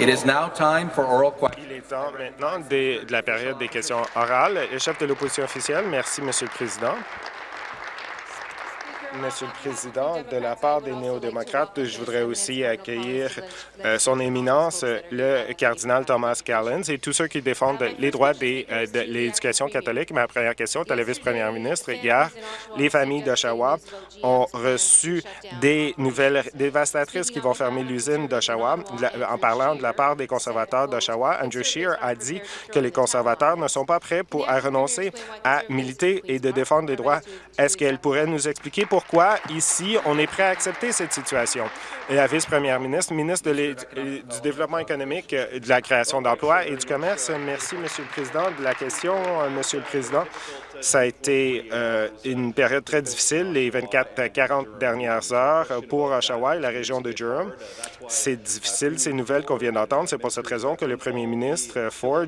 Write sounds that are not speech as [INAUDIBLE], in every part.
Il est temps maintenant de la période des questions orales. Le chef de l'opposition officielle, merci, Monsieur le Président. Monsieur le Président, de la part des néo-démocrates, je voudrais aussi accueillir euh, son éminence, le cardinal Thomas Callens, et tous ceux qui défendent les droits euh, de l'éducation catholique. Ma première question est à la vice-première ministre. Hier, les familles d'Oshawa ont reçu des nouvelles dévastatrices qui vont fermer l'usine d'Oshawa. En parlant de la part des conservateurs d'Oshawa, Andrew Scheer a dit que les conservateurs ne sont pas prêts pour, à renoncer à militer et de défendre les droits. Est-ce qu'elle pourrait nous expliquer pourquoi, ici, on est prêt à accepter cette situation? La vice-première ministre, ministre du Développement économique, euh, de la création d'emplois et du commerce. Merci, Monsieur le Président, de la question, euh, Monsieur le Président. Ça a été euh, une période très difficile, les 24 à 40 dernières heures pour Oshawa et la région de Durham. C'est difficile, ces nouvelles qu'on vient d'entendre. C'est pour cette raison que le premier ministre Ford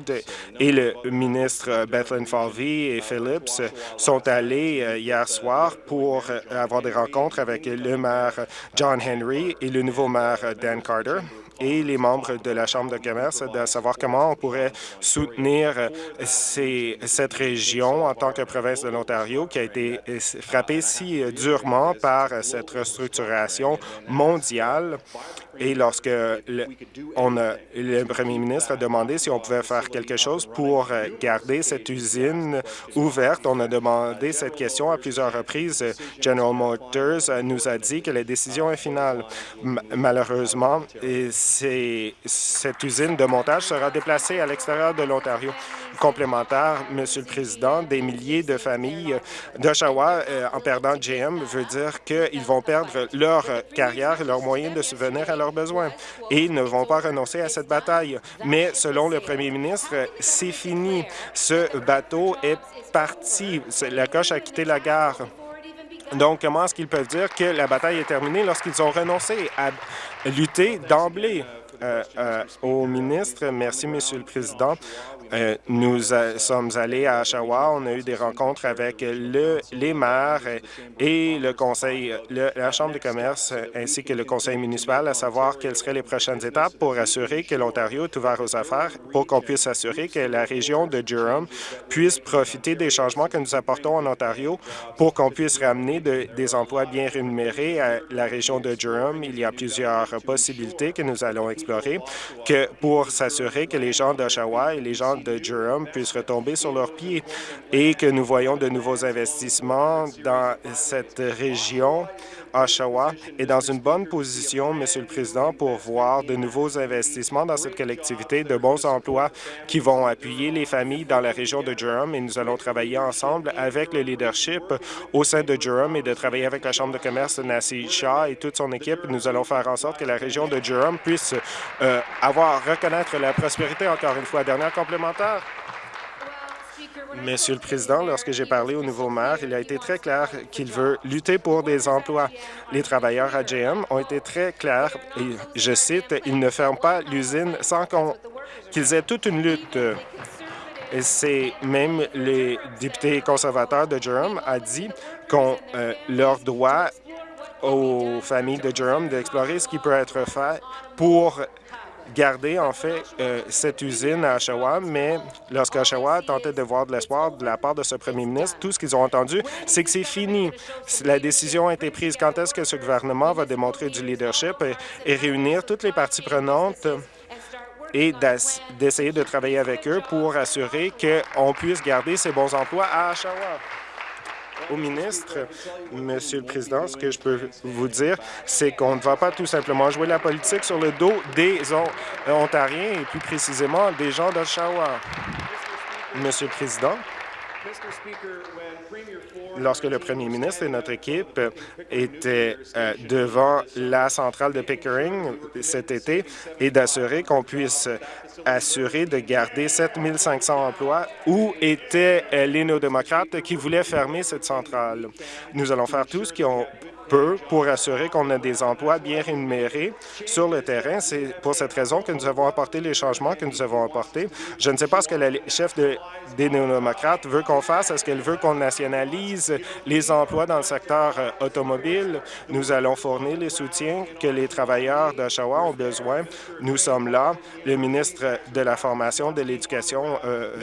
et le ministre Bethlen Falvey et Phillips sont allés euh, hier soir pour euh, avoir des rencontres avec le maire John Henry et le nouveau maire Dan Carter et les membres de la Chambre de commerce de savoir comment on pourrait soutenir cette région en tant que province de l'Ontario qui a été frappée si durement par cette restructuration mondiale. Et lorsque le, on a, le premier ministre a demandé si on pouvait faire quelque chose pour garder cette usine ouverte, on a demandé cette question à plusieurs reprises. General Motors nous a dit que la décision est finale. Malheureusement, cette usine de montage sera déplacée à l'extérieur de l'Ontario. Complémentaire, Monsieur le Président, des milliers de familles d'Oshawa euh, en perdant GM veut dire qu'ils vont perdre leur euh, carrière et leurs moyens de subvenir à leurs besoins et ils ne vont pas renoncer à cette bataille. Mais selon le premier ministre, c'est fini. Ce bateau est parti. La coche a quitté la gare. Donc, comment est-ce qu'ils peuvent dire que la bataille est terminée lorsqu'ils ont renoncé à lutter d'emblée? Euh, euh, au ministre, merci, Monsieur le Président. Euh, nous sommes allés à Oshawa, on a eu des rencontres avec le, les maires et le conseil, le- la Chambre de commerce ainsi que le conseil municipal à savoir quelles seraient les prochaines étapes pour assurer que l'Ontario est ouvert aux affaires, pour qu'on puisse assurer que la région de Durham puisse profiter des changements que nous apportons en Ontario pour qu'on puisse ramener de- des emplois bien rémunérés à la région de Durham. Il y a plusieurs possibilités que nous allons explorer que pour s'assurer que les gens d'Oshawa et les gens de Durham puissent retomber sur leurs pieds et que nous voyons de nouveaux investissements dans cette région. Oshawa est dans une bonne position, Monsieur le Président, pour voir de nouveaux investissements dans cette collectivité, de bons emplois qui vont appuyer les familles dans la région de Durham et nous allons travailler ensemble avec le leadership au sein de Durham et de travailler avec la Chambre de commerce de Nassi Shah et toute son équipe. Nous allons faire en sorte que la région de Durham puisse euh, avoir, reconnaître la prospérité encore une fois. Dernière complémentaire. Monsieur le Président, lorsque j'ai parlé au nouveau maire, il a été très clair qu'il veut lutter pour des emplois. Les travailleurs à GM ont été très clairs et, je cite, « Ils ne ferment pas l'usine sans qu'ils aient toute une lutte. » Et c'est même les députés conservateurs de Durham a dit qu'on euh, leur doit aux familles de Durham d'explorer ce qui peut être fait pour garder en fait euh, cette usine à Oshawa, mais lorsque Oshawa tentait de voir de l'espoir de la part de ce premier ministre, tout ce qu'ils ont entendu, c'est que c'est fini. La décision a été prise. Quand est-ce que ce gouvernement va démontrer du leadership et, et réunir toutes les parties prenantes et d'essayer de travailler avec eux pour assurer qu'on puisse garder ces bons emplois à Oshawa? Au ministre, Monsieur le Président, ce que je peux vous dire, c'est qu'on ne va pas tout simplement jouer la politique sur le dos des On- Ontariens et plus précisément des gens d'Oshawa. Monsieur le Président, lorsque le premier ministre et notre équipe étaient euh, devant la centrale de Pickering cet été et d'assurer qu'on puisse assurer de garder 7500 emplois, où étaient euh, les néo-démocrates qui voulaient fermer cette centrale? Nous allons faire tout ce qui pour assurer qu'on a des emplois bien rémunérés sur le terrain. C'est pour cette raison que nous avons apporté les changements que nous avons apportés. Je ne sais pas ce que la chef de, des néo-démocrates veut qu'on fasse. Est-ce qu'elle veut qu'on nationalise les emplois dans le secteur euh, automobile? Nous allons fournir les soutiens que les travailleurs d'Oshawa ont besoin. Nous sommes là. Le ministre de la Formation, de l'Éducation, euh,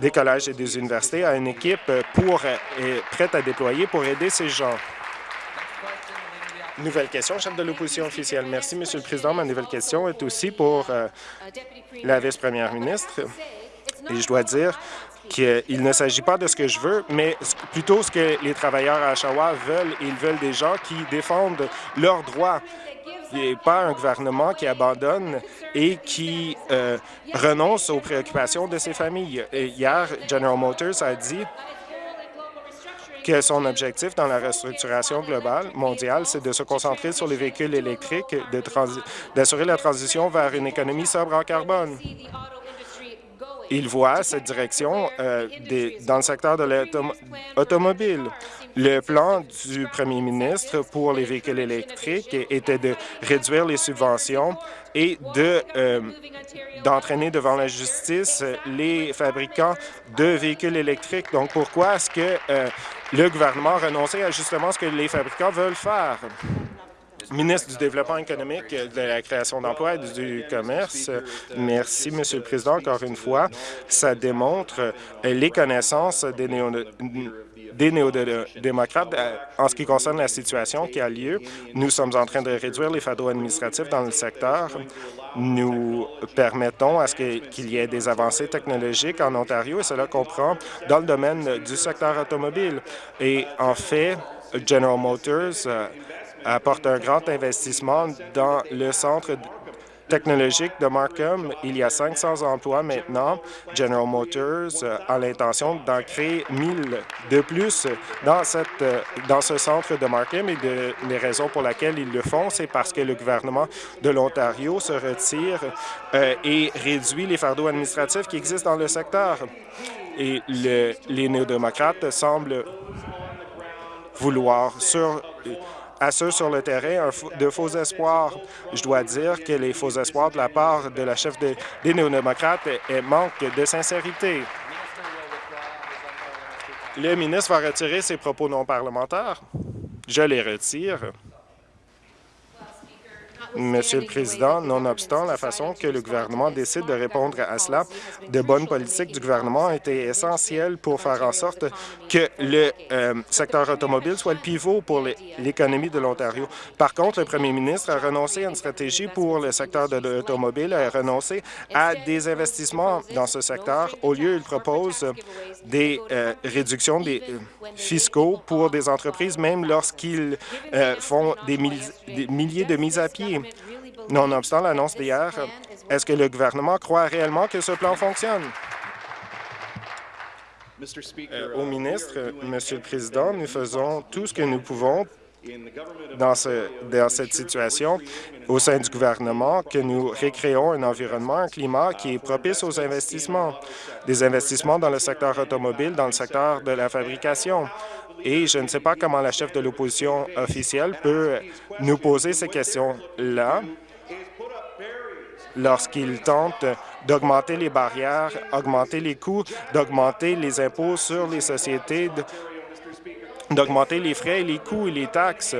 des collèges et des universités a une équipe pour, euh, prête à déployer pour aider ces gens. Nouvelle question, chef de l'opposition officielle. Merci, Monsieur le Président. Ma nouvelle question est aussi pour euh, la vice-première ministre. Et je dois dire qu'il ne s'agit pas de ce que je veux, mais plutôt ce que les travailleurs à Oshawa veulent. Ils veulent des gens qui défendent leurs droits et pas un gouvernement qui abandonne et qui euh, renonce aux préoccupations de ses familles. Hier, General Motors a dit que son objectif dans la restructuration globale mondiale, c'est de se concentrer sur les véhicules électriques, d'assurer la transition vers une économie sobre en carbone. Il voit cette direction euh, dans le secteur de l'automobile. Le plan du premier ministre pour les véhicules électriques était de réduire les subventions et euh, d'entraîner devant la justice les fabricants de véhicules électriques. Donc, pourquoi est-ce que euh, le gouvernement a renoncé à justement ce que les fabricants veulent faire? ministre du Développement économique, de la création d'emplois et du commerce. Merci, Monsieur le Président. Encore une fois, ça démontre les connaissances des néo des néo-démocrates euh, en ce qui concerne la situation qui a lieu. Nous sommes en train de réduire les fardeaux administratifs dans le secteur. Nous permettons à ce qu'il y ait des avancées technologiques en Ontario et cela comprend dans le domaine du secteur automobile. Et en fait, General Motors euh, apporte un grand investissement dans le centre technologique de Markham. Il y a 500 emplois maintenant. General Motors euh, a l'intention d'en créer 1000 de plus dans, cette, euh, dans ce centre de Markham et de, les raisons pour lesquelles ils le font, c'est parce que le gouvernement de l'Ontario se retire euh, et réduit les fardeaux administratifs qui existent dans le secteur. Et le, les néo-démocrates semblent vouloir sur à ceux sur le terrain de faux espoirs. Je dois dire que les faux espoirs de la part de la chef des néo-démocrates manquent de sincérité. Le ministre va retirer ses propos non parlementaires. Je les retire. Monsieur le Président, nonobstant la façon que le gouvernement décide de répondre à cela, de bonnes politiques du gouvernement étaient essentielles pour faire en sorte que le euh, secteur automobile soit le pivot pour l'économie de l'Ontario. Par contre, le premier ministre a renoncé à une stratégie pour le secteur de l'automobile, a renoncé à des investissements dans ce secteur. Au lieu, il propose des euh, réductions des euh, fiscaux pour des entreprises, même lorsqu'ils font des milliers de mises à pied. Nonobstant l'annonce d'hier, est-ce que le gouvernement croit réellement que ce plan fonctionne? Euh, au ministre, Monsieur le Président, nous faisons tout ce que nous pouvons dans, ce, dans, cette situation au sein du gouvernement que nous récréons un environnement, un climat qui est propice aux investissements, des investissements dans le secteur automobile, dans le secteur de la fabrication. Et je ne sais pas comment la chef de l'opposition officielle peut nous poser ces questions-là lorsqu'il tente d'augmenter les barrières, augmenter les coûts, d'augmenter les impôts sur les sociétés, d'augmenter les frais, les coûts et les taxes.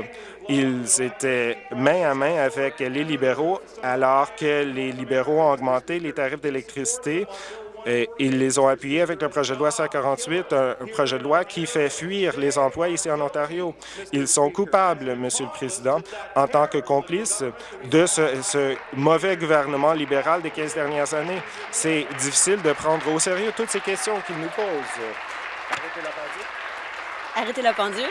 Ils étaient main à main avec les libéraux alors que les libéraux ont augmenté les tarifs d'électricité ils les ont appuyés avec le projet de loi 148, un, projet de loi qui fait fuir les emplois ici en Ontario. Ils sont coupables, Monsieur le Président, en tant que complices de ce, mauvais gouvernement libéral des 15 dernières années. C'est difficile de prendre au sérieux toutes ces questions qu'ils nous posent. Arrêtez la pendule. Arrêtez la pendule.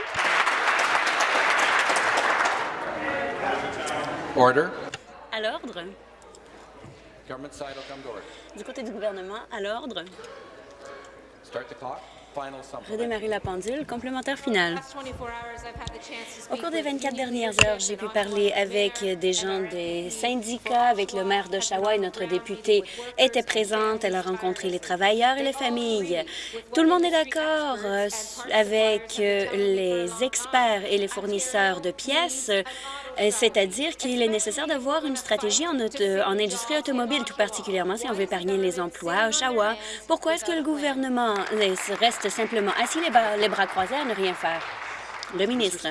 Order. À l'ordre. Du côté du gouvernement, à l'ordre. Redémarrer la pendule. Complémentaire final. Au cours des 24 dernières heures, j'ai pu parler avec des gens des syndicats, avec le maire d'Oshawa et notre députée était présente. Elle a rencontré les travailleurs et les familles. Tout le monde est d'accord euh, avec euh, les experts et les fournisseurs de pièces, euh, c'est-à-dire qu'il est nécessaire d'avoir une stratégie en, auto- en industrie automobile, tout particulièrement si on veut épargner les emplois à Oshawa. Pourquoi est-ce que le gouvernement euh, reste simplement assis les bras, les bras croisés à ne rien faire? Le ministre.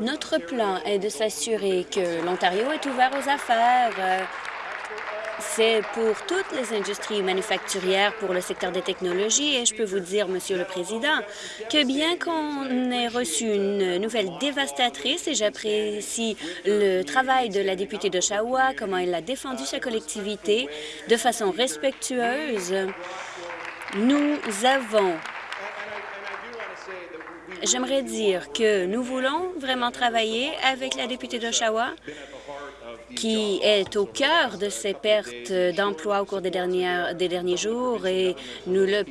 Notre plan est de s'assurer que l'Ontario est ouvert aux affaires. C'est pour toutes les industries manufacturières, pour le secteur des technologies, et je peux vous dire, Monsieur le Président, que bien qu'on ait reçu une nouvelle dévastatrice, et j'apprécie le travail de la députée d'Oshawa, comment elle a défendu sa collectivité de façon respectueuse, nous avons. J'aimerais dire que nous voulons vraiment travailler avec la députée d'Oshawa, qui est au cœur de ces pertes d'emplois au cours des, des derniers jours, et nous, le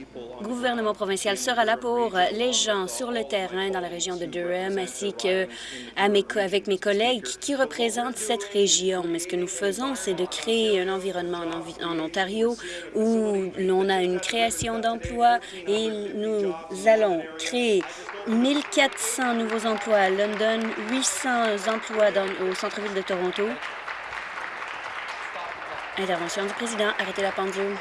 gouvernement provincial sera là pour les gens sur le terrain dans la région de Durham, ainsi que à mes collègues qui représentent cette région. Mais ce que nous faisons, c'est de créer un environnement en, en Ontario où l'on a une création d'emplois et nous allons créer 1400 nouveaux emplois à London, 800 emplois dans- au centre-ville de Toronto. Intervention du président. Arrêtez la pendule.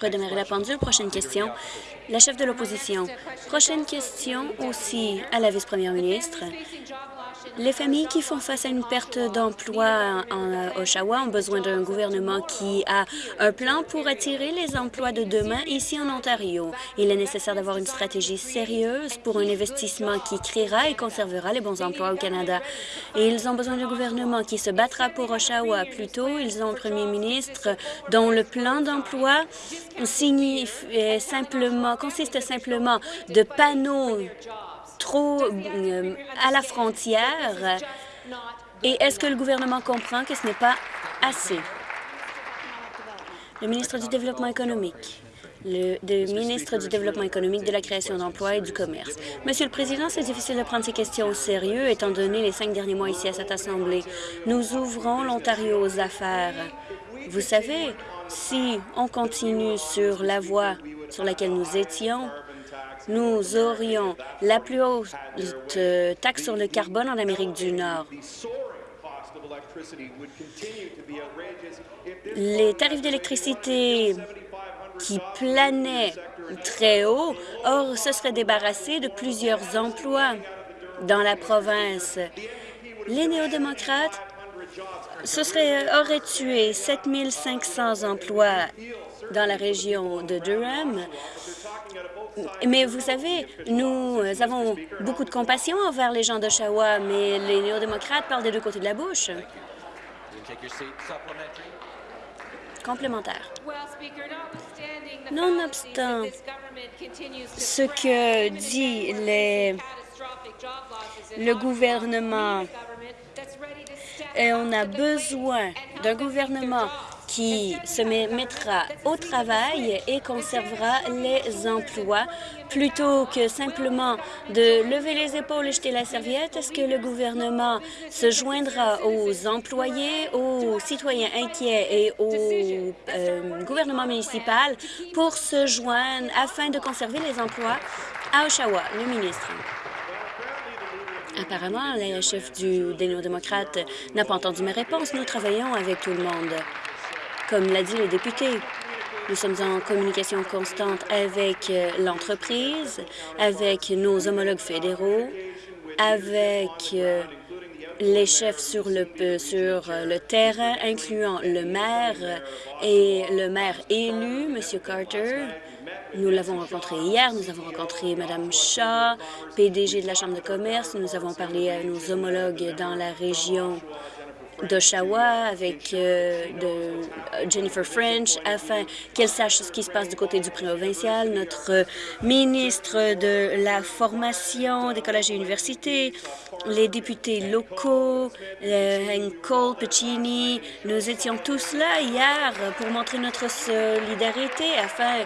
Redémarrer la pendule. Prochaine question. La chef de l'opposition. Prochaine question aussi à la vice-première ministre. Les familles qui font face à une perte d'emploi en Oshawa ont besoin d'un gouvernement qui a un plan pour attirer les emplois de demain ici en Ontario. Il est nécessaire d'avoir une stratégie sérieuse pour un investissement qui créera et conservera les bons emplois au Canada. Et ils ont besoin d'un gouvernement qui se battra pour Oshawa. Plutôt, ils ont un premier ministre dont le plan d'emploi simplement, consiste simplement de panneaux trop euh, à la frontière. Et est-ce que le gouvernement comprend que ce n'est pas assez? Le ministre du Développement économique. Le, le ministre du Développement économique, de la création d'emplois et du commerce. Monsieur le Président, c'est difficile de prendre ces questions au sérieux, étant donné les cinq derniers mois ici à cette Assemblée. Nous ouvrons l'Ontario aux affaires. Vous savez, si on continue sur la voie sur laquelle nous étions, nous aurions la plus haute euh, taxe sur le carbone en Amérique du Nord. Les tarifs d'électricité qui planaient très haut or, se seraient débarrassés de plusieurs emplois dans la province. Les néo-démocrates ce serait, auraient tué 7 500 emplois dans la région de Durham. Mais vous savez, nous avons beaucoup de compassion envers les gens d'Oshawa, mais les néo-démocrates parlent des deux côtés de la bouche. Complémentaire. Nonobstant Ce que dit les- le gouvernement, et on a besoin d'un gouvernement qui se met- mettra au travail et conservera les emplois plutôt que simplement de lever les épaules et jeter la serviette. Est-ce que le gouvernement se joindra aux employés, aux citoyens inquiets et au euh, gouvernement municipal pour se joindre afin de conserver les emplois à Oshawa? Le ministre? Apparemment, la chef du, des néo-démocrates n'a pas entendu ma réponse. Nous travaillons avec tout le monde. Comme l'a dit le député, nous sommes en communication constante avec euh, l'entreprise, avec nos homologues fédéraux, avec euh, les chefs sur le, sur euh, le terrain, incluant le maire et le maire élu, M. Carter. Nous l'avons rencontré hier, nous avons rencontré Mme Shaw, PDG de la Chambre de commerce, nous avons parlé à nos homologues dans la région d'Oshawa, avec euh, de Jennifer French, afin qu'elle sache ce qui se passe du côté du provincial. Notre ministre de la formation des collèges et universités, les députés locaux, euh, Cole, Piccini, nous étions tous là hier pour montrer notre solidarité afin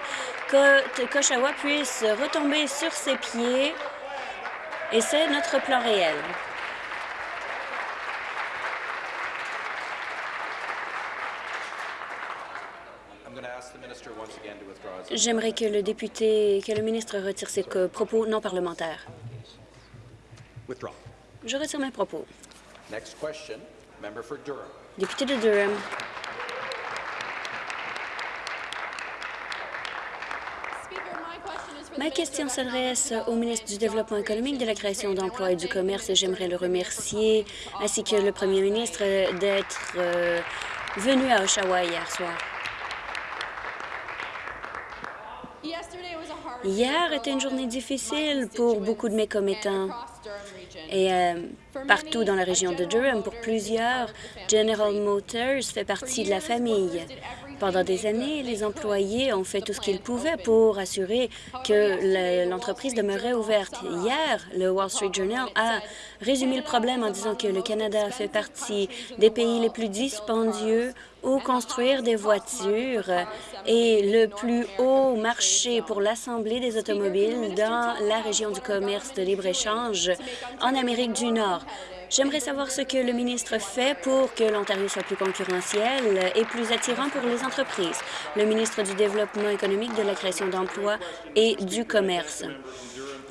que qu'Oshawa puisse retomber sur ses pieds. Et c'est notre plan réel. J'aimerais que le député, que le ministre retire ses propos non parlementaires. Withdraw. Je retire mes propos. Next question, member for Durham. Député de Durham, ma question s'adresse au ministre du Développement économique, de la création d'emplois et du commerce et j'aimerais le remercier, ainsi que le premier ministre, d'être euh, venu à Oshawa hier soir. Hier était une journée difficile pour beaucoup de mes commettants et euh, partout dans la région de Durham. Pour plusieurs, General Motors fait partie de la famille. Pendant des années, les employés ont fait tout ce qu'ils pouvaient pour assurer que le- l'entreprise demeurait ouverte. Hier, le Wall Street Journal a résumé le problème en disant que le Canada fait partie des pays les plus dispendieux où construire des voitures et le plus haut marché pour l'Assemblée des automobiles dans la région du commerce de libre-échange en Amérique du Nord. J'aimerais savoir ce que le ministre fait pour que l'Ontario soit plus concurrentiel et plus attirant pour les entreprises. Le ministre du Développement économique, de la création d'emplois et du commerce.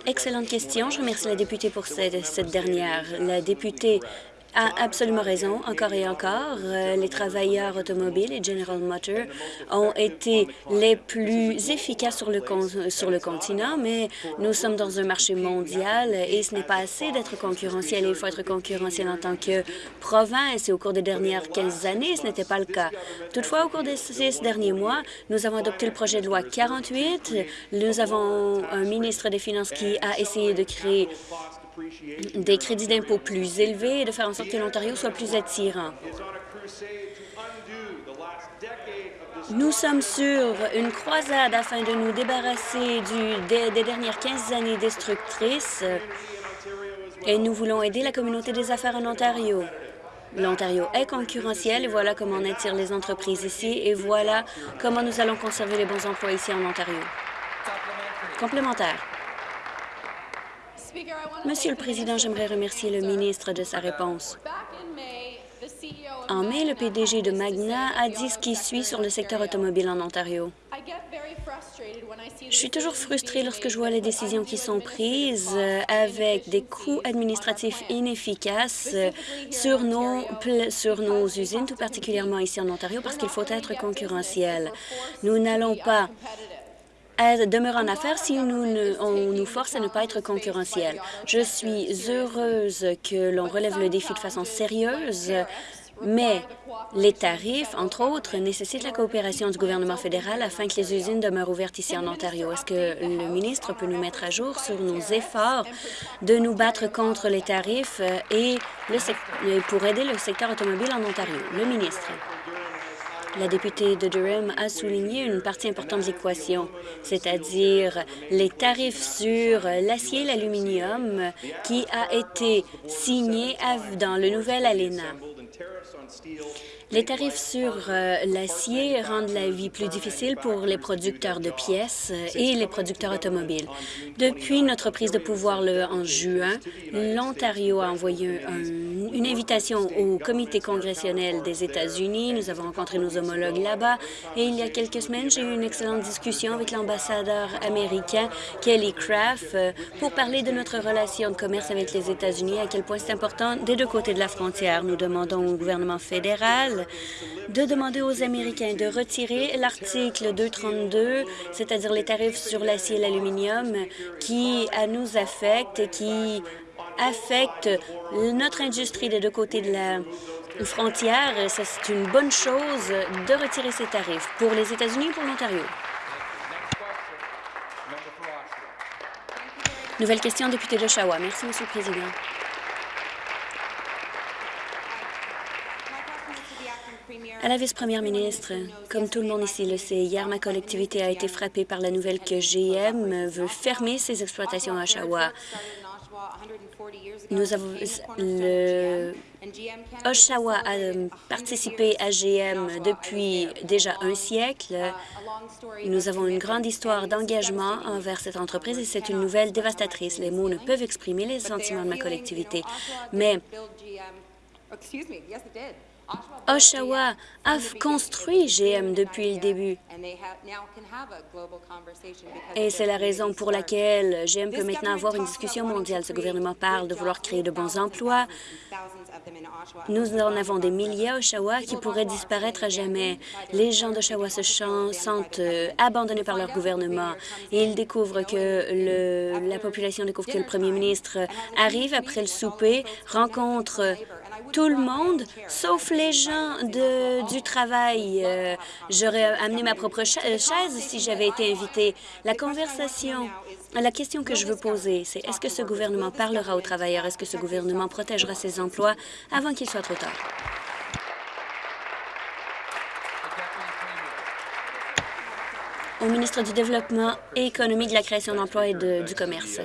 Excellente question. Je remercie la députée pour cette, cette dernière. La députée a absolument raison, encore et encore. Euh, les travailleurs automobiles et General Motors ont été les plus efficaces sur le, sur le continent, mais nous sommes dans un marché mondial et ce n'est pas assez d'être concurrentiel. Il faut être concurrentiel en tant que province et au cours des dernières 15 années, ce n'était pas le cas. Toutefois, au cours des six derniers mois, nous avons adopté le projet de loi 48. Nous avons un ministre des Finances qui a essayé de créer des crédits d'impôt plus élevés et de faire en sorte que l'Ontario soit plus attirant. Nous sommes sur une croisade afin de nous débarrasser des, des dernières 15 années destructrices et nous voulons aider la communauté des affaires en Ontario. L'Ontario est concurrentiel et voilà comment on attire les entreprises ici et voilà comment nous allons conserver les bons emplois ici en Ontario. Complémentaire. Monsieur le Président, j'aimerais remercier le ministre de sa réponse. En mai, le PDG de Magna a dit ce qui suit sur le secteur automobile en Ontario. Je suis toujours frustrée lorsque je vois les décisions qui sont prises euh, avec des coûts administratifs inefficaces euh, sur nos, sur nos usines, tout particulièrement ici en Ontario, parce qu'il faut être concurrentiel. Nous n'allons pas à demeurer en affaires si nous on nous force à ne pas être concurrentiel. Je suis heureuse que l'on relève le défi de façon sérieuse, mais les tarifs, entre autres, nécessitent la coopération du gouvernement fédéral afin que les usines demeurent ouvertes ici en Ontario. Est-ce que le ministre peut nous mettre à jour sur nos efforts de nous battre contre les tarifs et pour aider le secteur automobile en Ontario? Le ministre. La députée de Durham a souligné une partie importante de l'équation, c'est-à-dire les tarifs sur l'acier et l'aluminium qui a été signé dans le nouvel ALENA. Les tarifs sur euh, l'acier rendent la vie plus difficile pour les producteurs de pièces et les producteurs automobiles. Depuis notre prise de pouvoir en juin, l'Ontario a envoyé un- une invitation au comité congressionnel des États-Unis. Nous avons rencontré nos homologues là-bas et il y a quelques semaines, j'ai eu une excellente discussion avec l'ambassadeur américain Kelly Craft euh, pour parler de notre relation de commerce avec les États-Unis, à quel point c'est important des deux côtés de la frontière. Nous demandons au gouvernement fédéral de demander aux Américains de retirer l'article 232, c'est-à-dire les tarifs sur l'acier et l'aluminium qui à nous affectent et qui affectent notre industrie des deux côtés de la frontière. C'est une bonne chose de retirer ces tarifs pour les États-Unis et pour l'Ontario. Nouvelle question, député d'Oshawa. Merci, Monsieur le Président. À la vice-première ministre, comme tout le monde ici le sait, hier, ma collectivité a été frappée par la nouvelle que GM veut fermer ses exploitations à Oshawa. Nous avons, le Oshawa a participé à GM depuis déjà un siècle. Nous avons une grande histoire d'engagement envers cette entreprise et c'est une nouvelle dévastatrice. Les mots ne peuvent exprimer les sentiments de ma collectivité, mais Oshawa a construit GM depuis le début. Et c'est la raison pour laquelle GM peut maintenant avoir une discussion mondiale. Ce gouvernement parle de vouloir créer de bons emplois. Nous en avons des milliers à Oshawa qui pourraient disparaître à jamais. Les gens d'Oshawa se sentent euh, abandonnés par leur gouvernement. Ils découvrent que le, la population découvre que le premier ministre arrive après le souper, rencontre tout le monde, sauf les gens du travail. Euh, J'aurais amené ma propre chaise si j'avais été invitée. La conversation, la question que je veux poser, c'est est-ce que ce gouvernement parlera aux travailleurs? Est-ce que ce gouvernement protégera ses emplois? Avant qu'il soit trop tard? au ministre du Développement économique, de la création d'emplois et du commerce.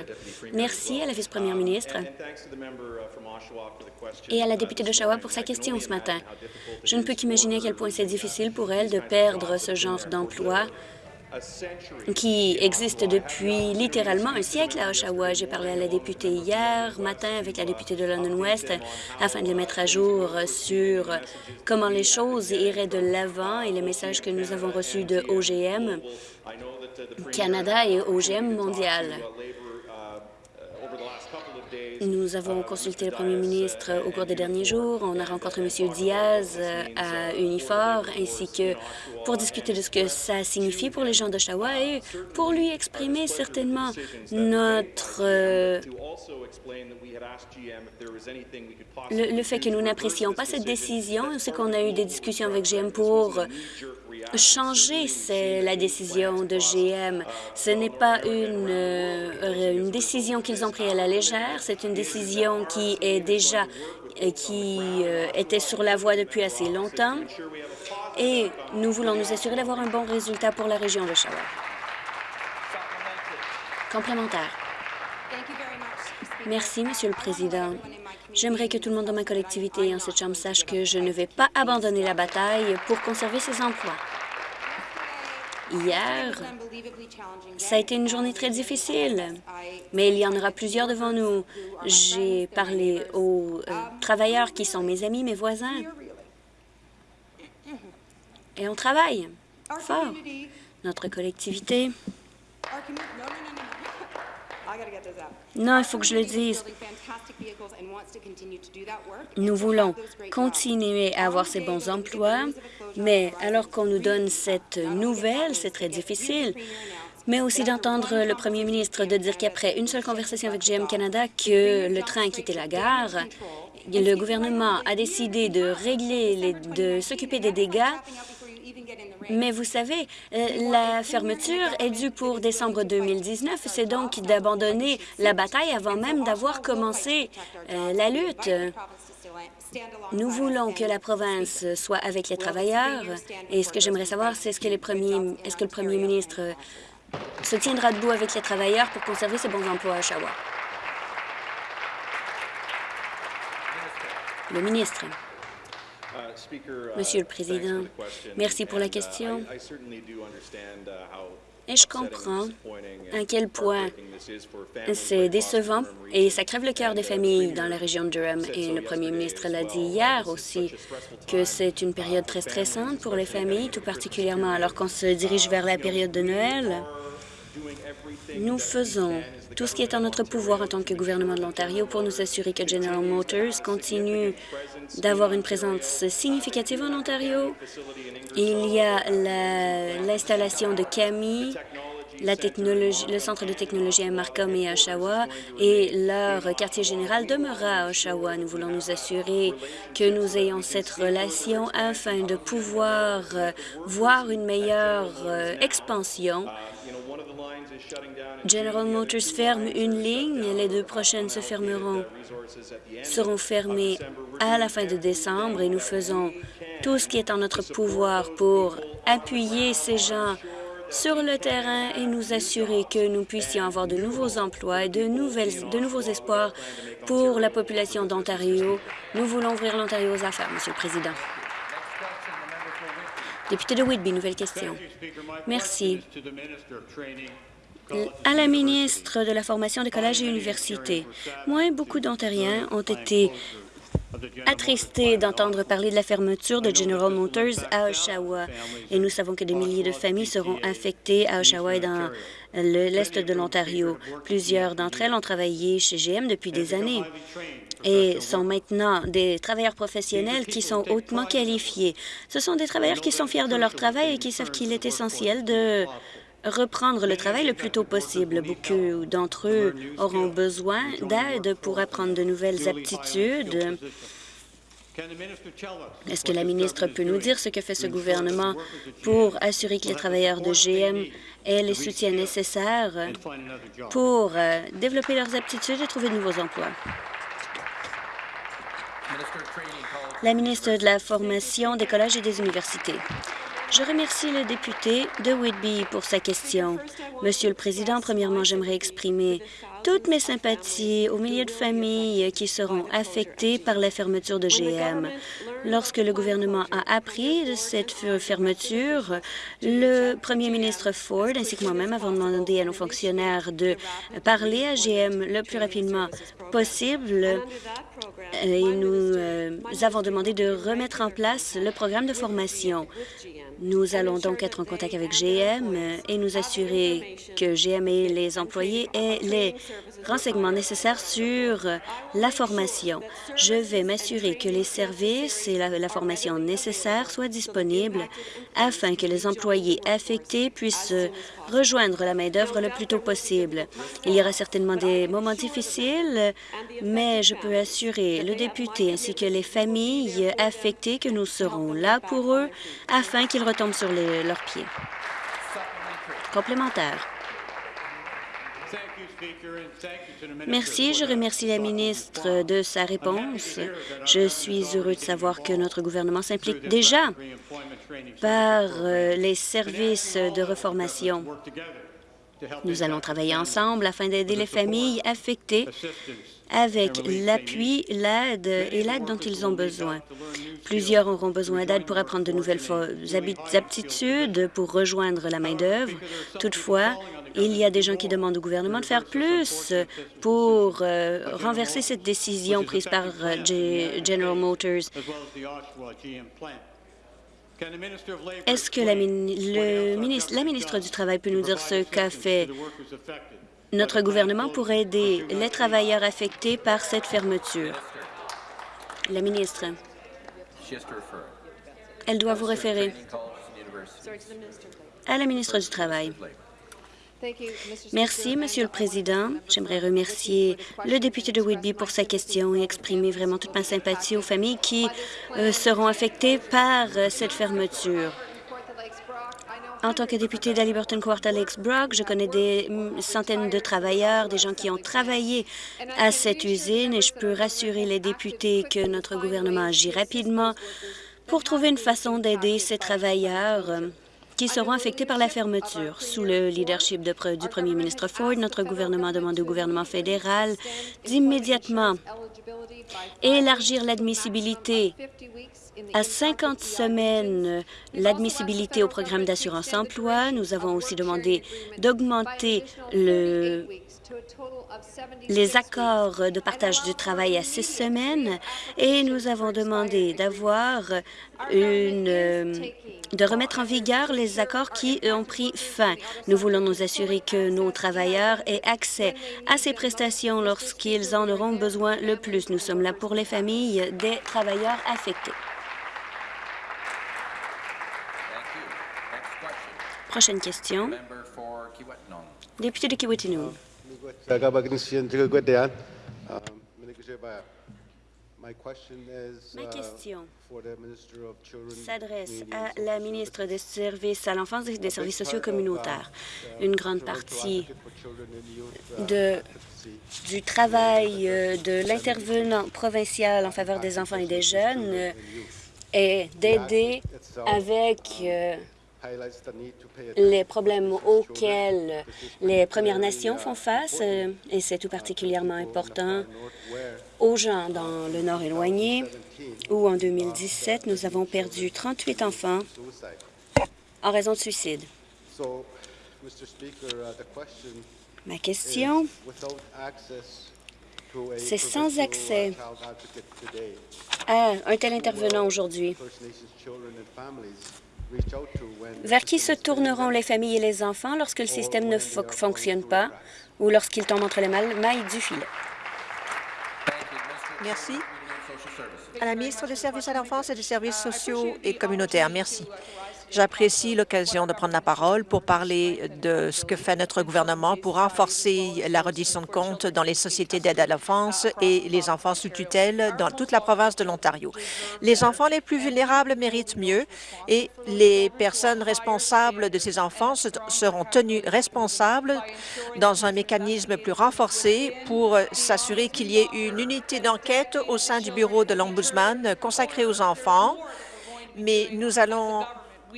Merci à la vice-première ministre et à la députée d'Oshawa pour sa question ce matin. Je ne peux qu'imaginer à quel point c'est difficile pour elle de perdre ce genre d'emploi qui existe depuis littéralement un siècle à Oshawa. J'ai parlé à la députée hier matin avec la députée de London West afin de les mettre à jour sur comment les choses iraient de l'avant et les messages que nous avons reçus de OGM Canada et OGM Mondial. Nous avons consulté le premier ministre au cours des derniers jours. On a rencontré M. Diaz euh, à Unifor, ainsi que pour discuter de ce que ça signifie pour les gens d'Oshawa et pour lui exprimer certainement notre... Euh, le, le fait que nous n'apprécions pas cette décision, c'est qu'on a eu des discussions avec GM pour changer c'est la décision de GM. Ce n'est pas une, euh, une décision qu'ils ont prise à la légère, c'est une décision qui est déjà euh, qui euh, était sur la voie depuis assez longtemps et nous voulons nous assurer d'avoir un bon résultat pour la région de Oshawa. Complémentaire. Merci, Monsieur le Président. J'aimerais que tout le monde dans ma collectivité et en cette Chambre sache que je ne vais pas abandonner la bataille pour conserver ces emplois. Hier, ça a été une journée très difficile, mais il y en aura plusieurs devant nous. J'ai parlé aux euh, travailleurs qui sont mes amis, mes voisins, et on travaille fort. Notre collectivité non, il faut que je le dise. Nous voulons continuer à avoir ces bons emplois, mais alors qu'on nous donne cette nouvelle, c'est très difficile mais aussi d'entendre le premier ministre de dire qu'après une seule conversation avec GM Canada que le train a quitté la gare, le gouvernement a décidé de régler, de s'occuper des dégâts mais vous savez, euh, la fermeture est due pour décembre 2019. C'est donc d'abandonner la bataille avant même d'avoir commencé euh, la lutte. Nous voulons que la province soit avec les travailleurs. Et ce que j'aimerais savoir, c'est est-ce que, est-ce que le premier ministre se tiendra debout avec les travailleurs pour conserver ces bons emplois à Oshawa? Le ministre. Monsieur le Président, merci pour la question. Et je comprends à quel point c'est décevant et ça crève le cœur des familles dans la région de Durham. Et le premier ministre l'a dit hier aussi, que c'est une période très stressante pour les familles, tout particulièrement alors qu'on se dirige vers la période de Noël. Nous faisons tout ce qui est en notre pouvoir en tant que gouvernement de l'Ontario pour nous assurer que General Motors continue d'avoir une présence significative en Ontario. Il y a l'installation de CAMI, le centre de technologie à Markham et à Oshawa et leur quartier général demeurera à Oshawa. Nous voulons nous assurer que nous ayons cette relation afin de pouvoir voir une meilleure euh, expansion General Motors ferme une ligne, les deux prochaines se fermeront, seront fermées à la fin de décembre et nous faisons tout ce qui est en notre pouvoir pour appuyer ces gens sur le terrain et nous assurer que nous puissions avoir de nouveaux emplois et de, nouvelles, de nouveaux espoirs pour la population d'Ontario. Nous voulons ouvrir l'Ontario aux affaires, Monsieur le Président. Député de Whitby, nouvelle question. Merci. À la ministre de la Formation des collèges et universités, moi et beaucoup d'Ontariens ont été attristés d'entendre parler de la fermeture de General Motors à Oshawa. Et nous savons que des milliers de familles seront affectées à Oshawa et dans l'est de l'Ontario. Plusieurs d'entre elles ont travaillé chez GM depuis des années et sont maintenant des travailleurs professionnels qui sont hautement qualifiés. Ce sont des travailleurs qui sont fiers de leur travail et qui savent qu'il est essentiel de reprendre le travail le plus tôt possible. Beaucoup d'entre eux auront besoin d'aide pour apprendre de nouvelles aptitudes. Est-ce que la ministre peut nous dire ce que fait ce gouvernement pour assurer que les travailleurs de GM aient les soutiens nécessaires pour euh, développer leurs aptitudes et trouver de nouveaux emplois? La ministre de la Formation des collèges et des universités. Je remercie le député de Whitby pour sa question. Monsieur le Président, premièrement, j'aimerais exprimer toutes mes sympathies aux milliers de familles qui seront affectées par la fermeture de GM. Lorsque le gouvernement a appris de cette fermeture, le premier ministre Ford ainsi que moi-même avons demandé à nos fonctionnaires de parler à GM le plus rapidement possible et nous euh, avons demandé de remettre en place le programme de formation. Nous allons donc être en contact avec GM et nous assurer que GM et les employés aient les renseignements nécessaires sur la formation. Je vais m'assurer que les services et la, formation nécessaires soient disponibles afin que les employés affectés puissent rejoindre la main-d'œuvre le plus tôt possible. Il y aura certainement des moments difficiles, mais je peux assurer le député ainsi que les familles affectées que nous serons là pour eux afin qu'ils retombent sur leurs pieds. Complémentaire. Merci. Je remercie la ministre de sa réponse. Je suis heureux de savoir que notre gouvernement s'implique déjà par euh, les services de reformation. Nous allons travailler ensemble afin d'aider les familles affectées avec l'appui, l'aide et l'aide dont ils ont besoin. Plusieurs auront besoin d'aide pour apprendre de nouvelles aptitudes, pour rejoindre la main-d'œuvre. Toutefois, il y a des gens qui demandent au gouvernement de faire plus pour euh, renverser cette décision prise par euh, General Motors. Est-ce que la, ministre, la ministre du Travail peut nous dire ce qu'a fait? Notre gouvernement pour aider les travailleurs affectés par cette fermeture? La ministre. Elle doit vous référer à la ministre du Travail. Merci, Monsieur le Président. J'aimerais remercier le député de Whitby pour sa question et exprimer vraiment toute ma sympathie aux familles qui euh, seront affectées par euh, cette fermeture. En tant que député d'Aliberton Quarter Lakes Brock, je connais des mm, centaines de travailleurs, des gens qui ont travaillé à cette usine et je peux rassurer les députés que notre gouvernement agit rapidement pour trouver une façon d'aider ces travailleurs qui seront affectés par la fermeture. Sous le leadership du premier ministre Ford, notre gouvernement demande au gouvernement fédéral d'immédiatement élargir l'admissibilité à 50 semaines l'admissibilité au programme d'assurance-emploi. Nous avons aussi demandé d'augmenter le les accords de partage du travail à six semaines et nous avons demandé d'avoir une de remettre en vigueur les accords qui ont pris fin. Nous voulons nous assurer que nos travailleurs aient accès à ces prestations lorsqu'ils en auront besoin le plus. Nous sommes là pour les familles des travailleurs affectés. Prochaine question. Député de Kiwetinung. Ma question s'adresse à la ministre des Services à l'enfance et des services sociaux communautaires. Une grande partie du travail euh, de l'intervenant provincial en faveur des enfants et des jeunes est d'aider avec euh, les problèmes auxquels les Premières Nations font face, euh, et c'est tout particulièrement important aux gens dans le Nord éloigné, où en 2017, nous avons perdu 38 enfants en raison de suicide. Ma question, c'est sans accès à un tel intervenant aujourd'hui. Vers qui se tourneront les familles et les enfants lorsque le système ne fo- fonctionne pas ou lorsqu'ils tombent entre les mailles du filet? Merci. À la ministre des Services à l'enfance et des services sociaux et communautaires, merci. J'apprécie l'occasion de prendre la parole pour parler de ce que fait notre gouvernement pour renforcer la reddition de comptes dans les sociétés d'aide à l'enfance et les enfants sous tutelle dans toute la province de l'Ontario. Les enfants les plus vulnérables méritent mieux et les personnes responsables de ces enfants se- seront tenues responsables dans un mécanisme plus renforcé pour s'assurer qu'il y ait une unité d'enquête au sein du bureau de l'Ombudsman consacrée aux enfants, mais nous allons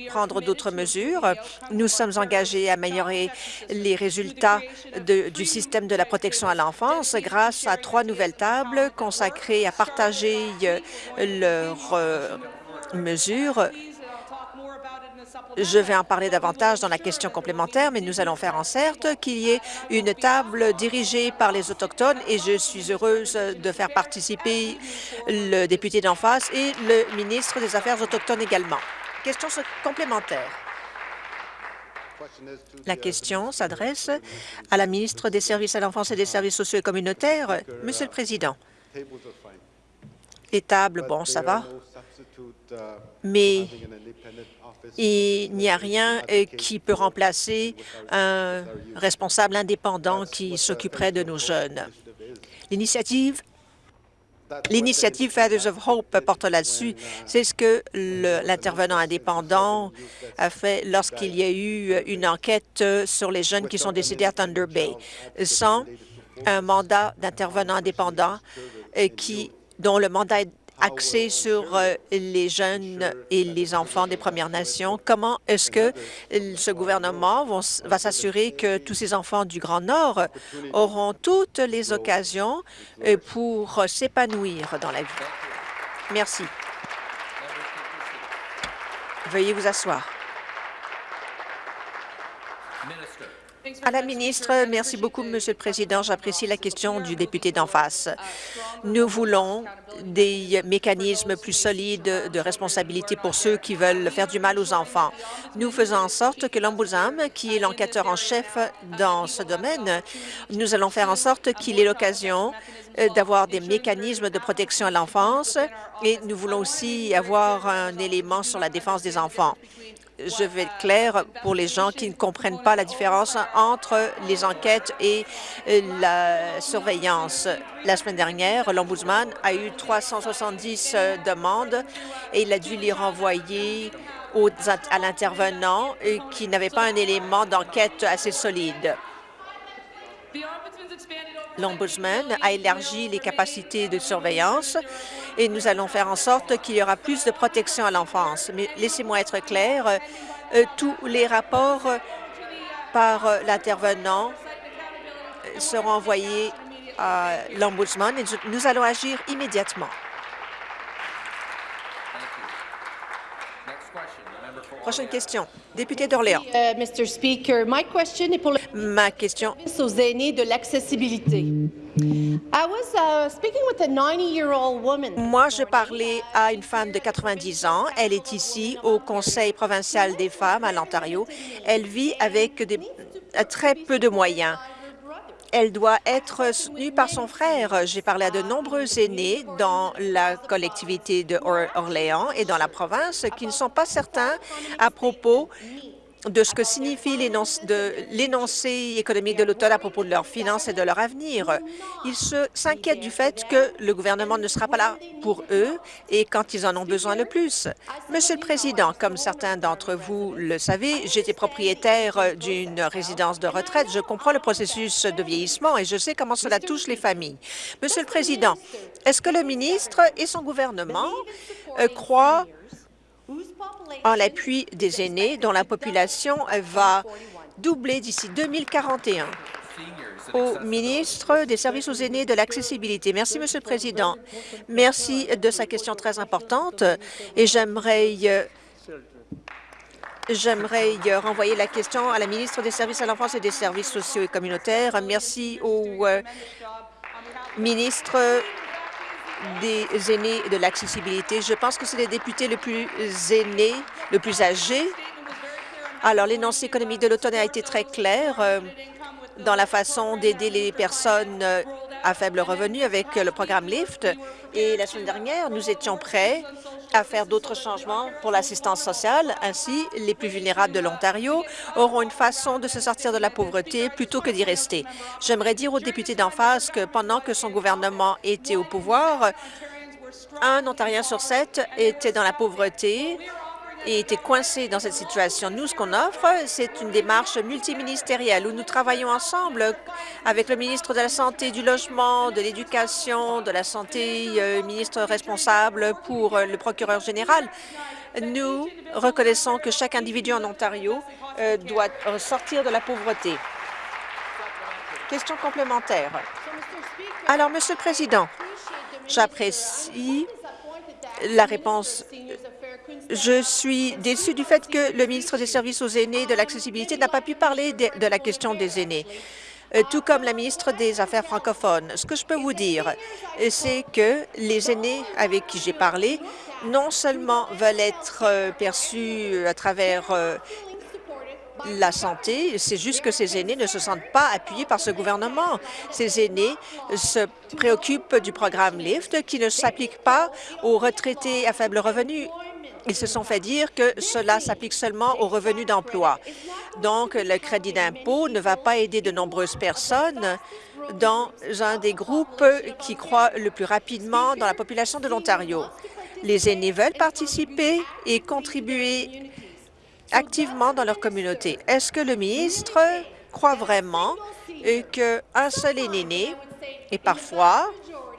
prendre d'autres mesures. Nous sommes engagés à améliorer les résultats du système de la protection à l'enfance grâce à trois nouvelles tables consacrées à partager euh, leurs euh, mesures. Je vais en parler davantage dans la question complémentaire, mais nous allons faire en sorte qu'il y ait une table dirigée par les Autochtones et je suis heureuse de faire participer le député d'en face et le ministre des Affaires autochtones également. Question complémentaire. La question s'adresse à la ministre des Services à l'enfance et des services sociaux et communautaires. Monsieur le Président, les tables, bon, ça va, mais il n'y a rien euh, qui peut remplacer un responsable indépendant qui s'occuperait de nos jeunes. L'initiative L'initiative Fathers of Hope porte là-dessus. C'est ce que l'intervenant indépendant a fait lorsqu'il y a eu une enquête sur les jeunes qui sont décédés à Thunder Bay. Sans un mandat d'intervenant indépendant euh, qui, dont le mandat est axé sur euh, les jeunes et les enfants des Premières Nations, comment est-ce que euh, ce gouvernement va s'assurer que tous ces enfants du Grand Nord auront toutes les occasions euh, pour s'épanouir dans la vie? Merci. Veuillez vous asseoir. À la ministre, merci beaucoup, Monsieur le Président. J'apprécie la question du député d'en face. Nous voulons des mécanismes plus solides de responsabilité pour ceux qui veulent faire du mal aux enfants. Nous faisons en sorte que l'Ombudsman, qui est l'enquêteur en chef dans ce domaine, nous allons faire en sorte qu'il ait l'occasion euh, d'avoir des mécanismes de protection à l'enfance et nous voulons aussi avoir un élément sur la défense des enfants je vais être clair pour les gens qui ne comprennent pas la différence entre les enquêtes et euh, la surveillance. La semaine dernière, l'Ombudsman a eu 370 euh, demandes et il a dû les renvoyer aux- à l'intervenant euh, qui n'avait pas un élément d'enquête assez solide. L'Ombudsman a élargi les capacités de surveillance et nous allons faire en sorte qu'il y aura plus de protection à l'enfance. Mais laissez-moi être clair, euh, tous les rapports euh, par euh, l'intervenant euh, seront envoyés à l'Ombudsman et nous allons agir immédiatement. Next question, the member for Prochaine question. Député d'Orléans. Mr. Speaker, my question est pour le Ma question service aux aînés de l'accessibilité. I was uh, speaking with a 90-year-old woman. Moi, je parlais à une femme de 90 ans. Elle est ici au Conseil provincial des femmes à l'Ontario. Elle vit avec des, très peu de moyens. Elle doit être soutenue par son frère. J'ai parlé à de nombreux aînés dans la collectivité de Or- Orléans et dans la province qui ne sont pas certains à propos de ce que signifie l'énoncé économique de l'automne à propos de leurs finances et de leur avenir. Ils s'inquiètent du fait que le gouvernement ne sera pas là pour eux et quand ils en ont besoin le plus. Monsieur le Président, comme certains d'entre vous le savez, j'étais propriétaire d'une résidence de retraite. Je comprends le processus de vieillissement et je sais comment cela touche les familles. Monsieur le Président, est-ce que le ministre et son gouvernement euh, croient en l'appui des aînés dont la population va doubler d'ici 2041 au ministre des Services aux aînés et de l'accessibilité. Merci, Monsieur le Président. Merci de sa question très importante et j'aimerais J'aimerais renvoyer la question à la ministre des Services à l'enfance et des services sociaux et communautaires. Merci au euh, ministre des aînés de l'accessibilité. Je pense que c'est le député le plus aîné, le plus âgé. Alors, l'énoncé économique de l'automne a été très clair euh, dans la façon d'aider les personnes à faible revenu avec le programme LIFT. Et la semaine dernière, nous étions prêts à faire d'autres changements pour l'assistance sociale. Ainsi, les plus vulnérables de l'Ontario auront une façon de se sortir de la pauvreté plutôt que d'y rester. J'aimerais dire au député d'en face que pendant que son gouvernement était au pouvoir, un Ontarien sur sept était dans la pauvreté et était coincé dans cette situation. Nous, ce qu'on offre, c'est une démarche multiministérielle où nous travaillons ensemble avec le ministre de la Santé, du Logement, de l'Éducation, de la Santé, euh, ministre responsable pour euh, le procureur général. Nous reconnaissons que chaque individu en Ontario euh, doit sortir de la pauvreté. Question complémentaire. Alors, Monsieur le Président, j'apprécie la réponse je suis déçue du fait que le ministre des Services aux aînés de l'accessibilité n'a pas pu parler de, la question des aînés euh, tout comme la ministre des Affaires francophones. Ce que je peux vous dire, c'est que les aînés avec qui j'ai parlé non seulement veulent être euh, perçus à travers euh, la santé, c'est juste que ces aînés ne se sentent pas appuyés par ce gouvernement. Ces aînés se préoccupent du programme LIFT qui ne s'applique pas aux retraités à faible revenu ils se sont fait dire que cela s'applique seulement aux revenus d'emploi. Donc, le crédit d'impôt ne va pas aider de nombreuses personnes dans un des groupes qui croît le plus rapidement dans la population de l'Ontario. Les aînés veulent participer et contribuer activement dans leur communauté. Est-ce que le ministre croit vraiment qu'un seul aîné, et parfois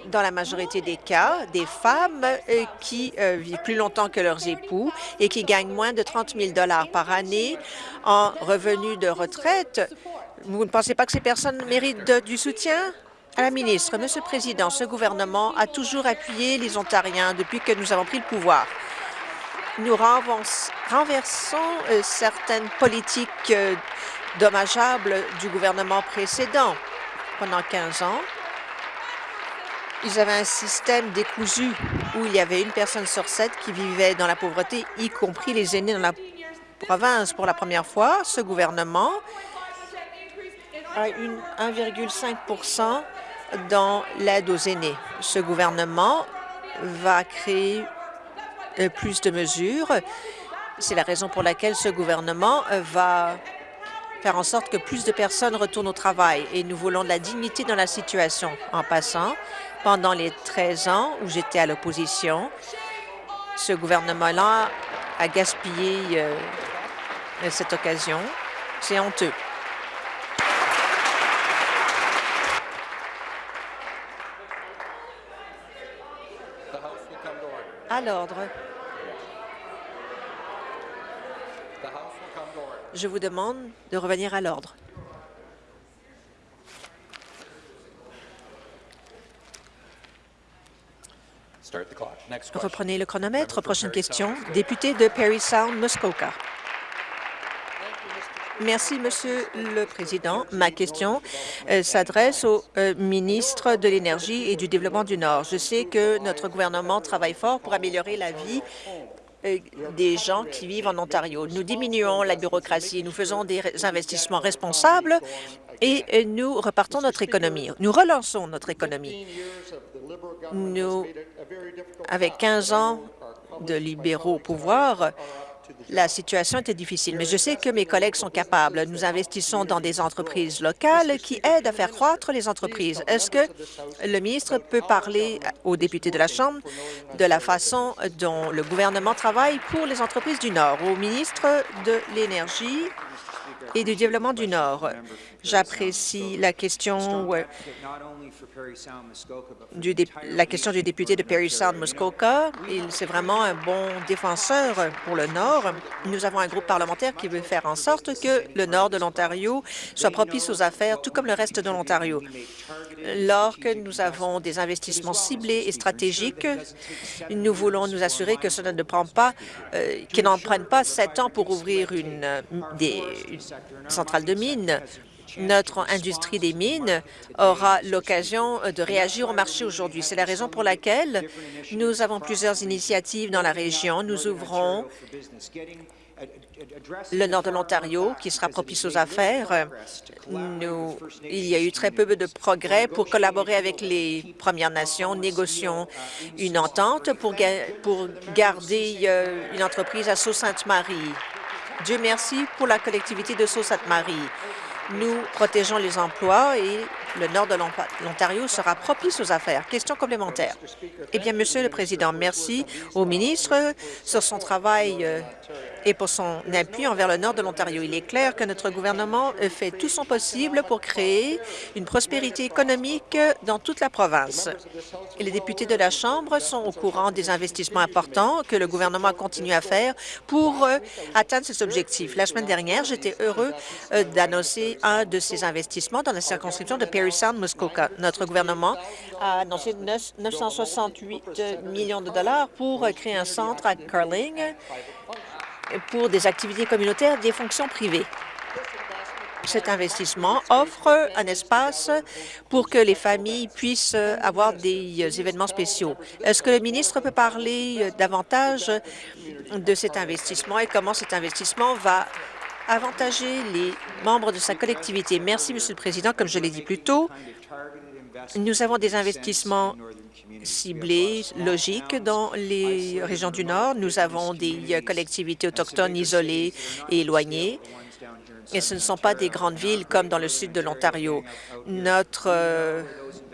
dans la majorité des cas, des femmes euh, qui euh, vivent plus longtemps que leurs époux et qui gagnent moins de 30 000 par année en revenus de retraite. Vous ne pensez pas que ces personnes méritent du soutien? À la ministre, Monsieur le Président, ce gouvernement a toujours appuyé les Ontariens depuis que nous avons pris le pouvoir. Nous renversons euh, certaines politiques dommageables du gouvernement précédent. Pendant 15 ans, ils avaient un système décousu où il y avait une personne sur sept qui vivait dans la pauvreté, y compris les aînés dans la province. Pour la première fois, ce gouvernement a 1,5% dans l'aide aux aînés. Ce gouvernement va créer euh, plus de mesures. C'est la raison pour laquelle ce gouvernement va faire en sorte que plus de personnes retournent au travail et nous voulons de la dignité dans la situation. En passant, pendant les 13 ans où j'étais à l'opposition, ce gouvernement-là a gaspillé euh, cette occasion. C'est honteux. À l'ordre. Je vous demande de revenir à l'ordre. Reprenez le chronomètre. Prochaine question. Député de Perry Sound, Muskoka. Merci, Monsieur le Président. Ma question euh, s'adresse au euh, ministre de l'Énergie et du Développement du Nord. Je sais que notre gouvernement travaille fort pour améliorer la vie des gens qui vivent en Ontario. Nous diminuons la bureaucratie, nous faisons des investissements responsables et nous repartons notre économie. Nous relançons notre économie. Nous, avec 15 ans de libéraux au pouvoir, la situation était difficile, mais je sais que mes collègues sont capables. Nous investissons dans des entreprises locales qui aident à faire croître les entreprises. Est-ce que le ministre peut parler aux députés de la Chambre de la façon dont le gouvernement travaille pour les entreprises du Nord? Au ministre de l'Énergie et du Développement du Nord, J'apprécie la question du la question du député de Perry Sound Muskoka. Il c'est vraiment un bon défenseur pour le Nord. Nous avons un groupe parlementaire qui veut faire en sorte que le Nord de l'Ontario soit propice aux affaires, tout comme le reste de l'Ontario. Lorsque nous avons des investissements ciblés et stratégiques, nous voulons nous assurer que cela ne prend pas, euh, n'en prennent pas sept ans pour ouvrir une, des, une centrale de mines. Notre industrie des mines aura l'occasion de réagir au marché aujourd'hui. C'est la raison pour laquelle nous avons plusieurs initiatives dans la région. Nous ouvrons le nord de l'Ontario, qui sera propice aux affaires. Il y a eu très peu de progrès pour collaborer avec les Premières Nations. Négocions une entente pour garder euh, une entreprise à Sault-Sainte-Marie. Dieu merci pour la collectivité de Sault-Sainte-Marie. Nous protégeons les emplois et le nord de l'Ont- l'Ontario sera propice aux affaires. Question complémentaire. Eh bien, Monsieur le Président, merci au ministre sur son travail euh, et pour son appui envers le nord de l'Ontario. Il est clair que notre gouvernement fait tout son possible pour créer une prospérité économique dans toute la province. Les députés de la Chambre sont au courant des investissements importants que le gouvernement continue à faire pour euh, atteindre ces objectifs. La semaine dernière, j'étais heureux euh, d'annoncer un de ces investissements dans la circonscription de Perry Sound Muskoka. Notre gouvernement a annoncé neuf- 968 millions de dollars pour euh, créer un centre à Carling pour des activités communautaires des fonctions privées. Cet investissement offre un espace pour que les familles puissent avoir des euh, événements spéciaux. Est-ce que le ministre peut parler euh, davantage de cet investissement et comment cet investissement va avantager les membres de sa collectivité? Merci, Monsieur le Président. Comme je l'ai dit plus tôt, nous avons des investissements ciblés, logiques dans les régions du Nord. Nous avons des euh, collectivités autochtones isolées et éloignées. Et ce ne sont pas des grandes villes comme dans le sud de l'Ontario. Notre, euh,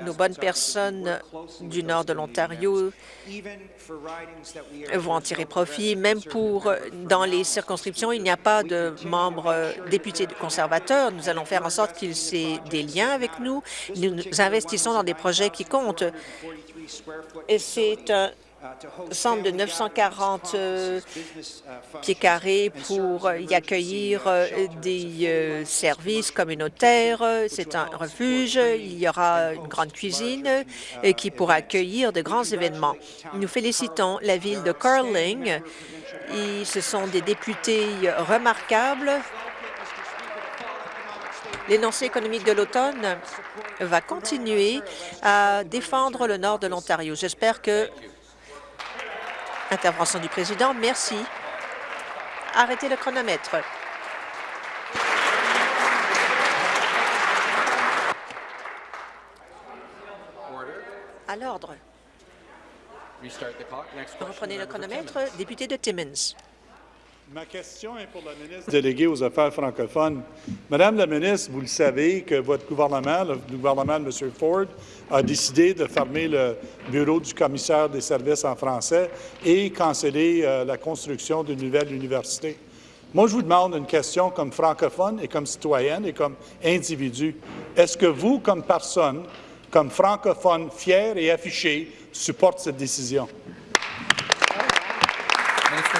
nos bonnes personnes du nord de l'Ontario vont en tirer profit. Même pour, dans les circonscriptions, il n'y a pas de membres euh, députés conservateurs. Nous allons faire en sorte qu'ils aient des liens avec. Nous nous investissons dans des projets qui comptent. Et c'est un centre de 940 euh, pieds carrés pour euh, y accueillir euh, des euh, services communautaires. C'est un refuge. Il y aura une grande cuisine qui pourra accueillir de grands événements. Nous félicitons la ville de Carling. Et ce sont des députés remarquables. L'énoncé économique de l'automne va continuer à défendre le nord de l'Ontario. J'espère que Intervention du président. Merci. Arrêtez le chronomètre. À l'ordre. Reprenez le chronomètre. Député de Timmins. Ma question est pour la ministre déléguée aux Affaires francophones. Madame la ministre, vous le savez que votre gouvernement, le gouvernement de M. Ford, a décidé de fermer le bureau du commissaire des services en français et canceller euh, la construction d'une nouvelle université. Moi, je vous demande une question comme francophone et comme citoyenne et comme individu. Est-ce que vous, comme personne, comme francophone fier et affiché, supporte cette décision?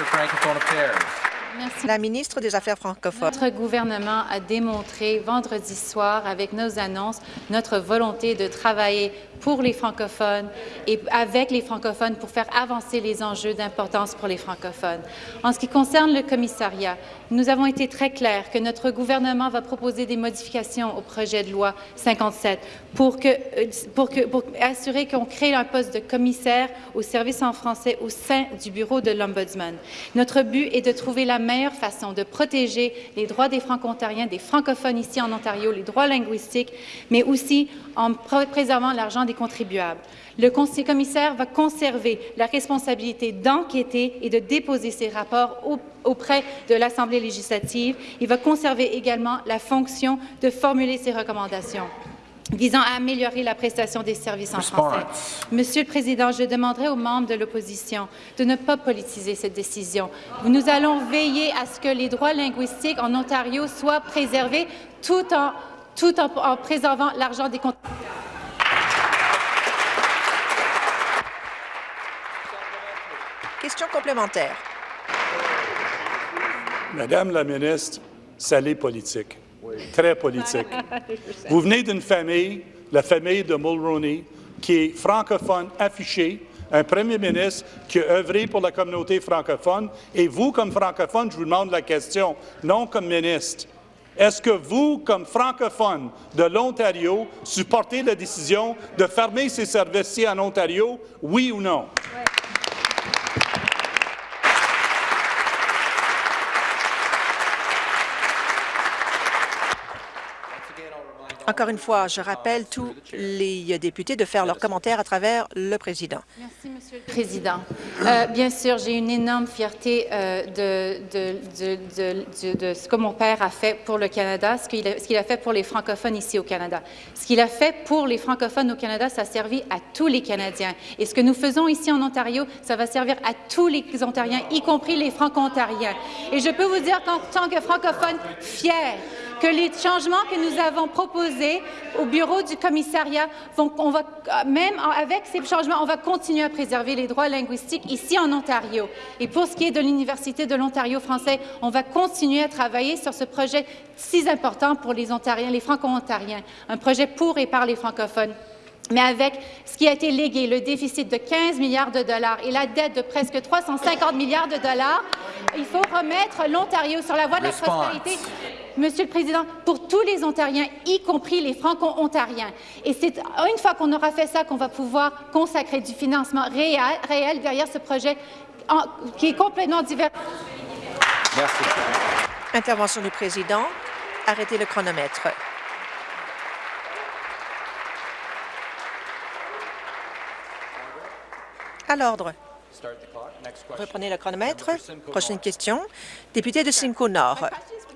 Minister of Francophone Affairs. Merci. La ministre des Affaires francophones. Notre gouvernement a démontré vendredi soir, avec nos annonces, notre volonté de travailler pour les francophones et avec les francophones pour faire avancer les enjeux d'importance pour les francophones. En ce qui concerne le commissariat, nous avons été très clairs que notre gouvernement va proposer des modifications au projet de loi 57 pour, que, euh, pour, que, pour assurer qu'on crée un poste de commissaire au service en français au sein du bureau de l'Ombudsman. Notre but est de trouver la meilleure façon de protéger les droits des franco-ontariens, des francophones ici en Ontario, les droits linguistiques, mais aussi en pr- préservant l'argent des contribuables. Le commissaire va conserver la responsabilité d'enquêter et de déposer ses rapports au- auprès de l'Assemblée législative. Il va conserver également la fonction de formuler ses recommandations visant à améliorer la prestation des services en français. Monsieur le Président, je demanderai aux membres de l'opposition de ne pas politiser cette décision. Nous allons veiller à ce que les droits linguistiques en Ontario soient préservés tout en tout en, en préservant l'argent des contribuables. Question complémentaire. Madame la ministre, ça l'est politique, très politique. [LAUGHS] Vous venez d'une famille, la famille de Mulroney, qui est francophone affiché, un premier ministre qui a œuvré pour la communauté francophone, et vous, comme francophone, je vous demande la question, non comme ministre. Est-ce que vous, comme francophone de l'Ontario, supportez la décision de fermer ces services-ci en Ontario, oui ou non? Encore une fois, je rappelle tous les députés de faire leurs commentaires à travers le président. Merci, Monsieur le Président. Euh, bien sûr, j'ai une énorme fierté euh, de, ce que mon père a fait pour le Canada, ce qu'il a, a, fait pour les francophones ici au Canada. Ce qu'il a fait pour les francophones au Canada, ça a servi à tous les Canadiens. Et ce que nous faisons ici en Ontario, ça va servir à tous les Ontariens, y compris les franco-ontariens. Et je peux vous dire qu'en tant que francophone fier, que les changements que nous avons proposés au bureau du commissariat vont, on va, même avec ces changements, on va continuer à préserver les droits linguistiques ici en Ontario. Et pour ce qui est de l'Université de l'Ontario français, on va continuer à travailler sur ce projet si important pour les Ontariens, les Franco-Ontariens, un projet pour et par les francophones. Mais avec ce qui a été légué, le déficit de 15 milliards de dollars et la dette de presque 350 milliards de dollars, il faut remettre l'Ontario sur la voie de la prospérité. Monsieur le Président, pour tous les Ontariens, y compris les Franco-Ontariens. Et c'est une fois qu'on aura fait ça qu'on va pouvoir consacrer du financement réel, réel derrière ce projet en, qui est complètement divers. Merci. Intervention du Président. Arrêtez le chronomètre. À l'ordre. Reprenez le chronomètre. Prochaine question. Député de Simcoe Nord.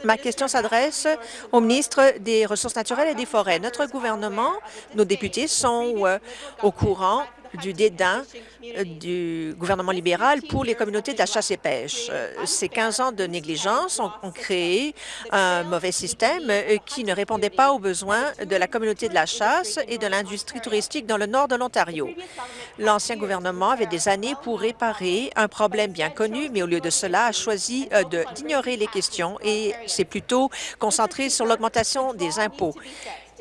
Ma question s'adresse au ministre des Ressources naturelles et des Forêts. Notre gouvernement, nos députés sont euh, au courant du dédain euh, du gouvernement libéral pour les communautés de la chasse et pêche. Euh, ces 15 ans de négligence ont, créé un mauvais système euh, qui ne répondait pas aux besoins de la communauté de la chasse et de l'industrie touristique dans le nord de l'Ontario. L'ancien gouvernement avait des années pour réparer un problème bien connu, mais au lieu de cela, a choisi d'ignorer les questions et s'est plutôt concentré sur l'augmentation des impôts.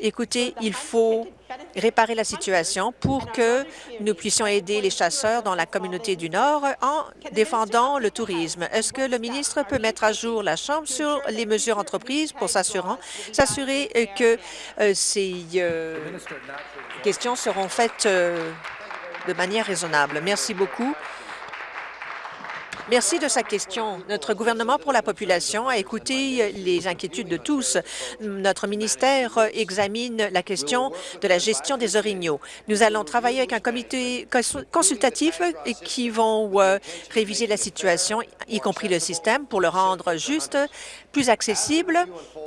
Écoutez, il faut réparer la situation pour que nous puissions aider les chasseurs dans la communauté du Nord en défendant le tourisme. Est-ce que le ministre peut mettre à jour la Chambre sur les mesures entreprises pour s'assurer que euh, ces euh, questions seront faites euh, de manière raisonnable? Merci beaucoup. Merci de sa question. Notre gouvernement pour la population a écouté les inquiétudes de tous. Notre ministère examine la question de la gestion des orignaux. Nous allons travailler avec un comité consultatif qui vont réviser la situation, y compris le système, pour le rendre juste, plus accessible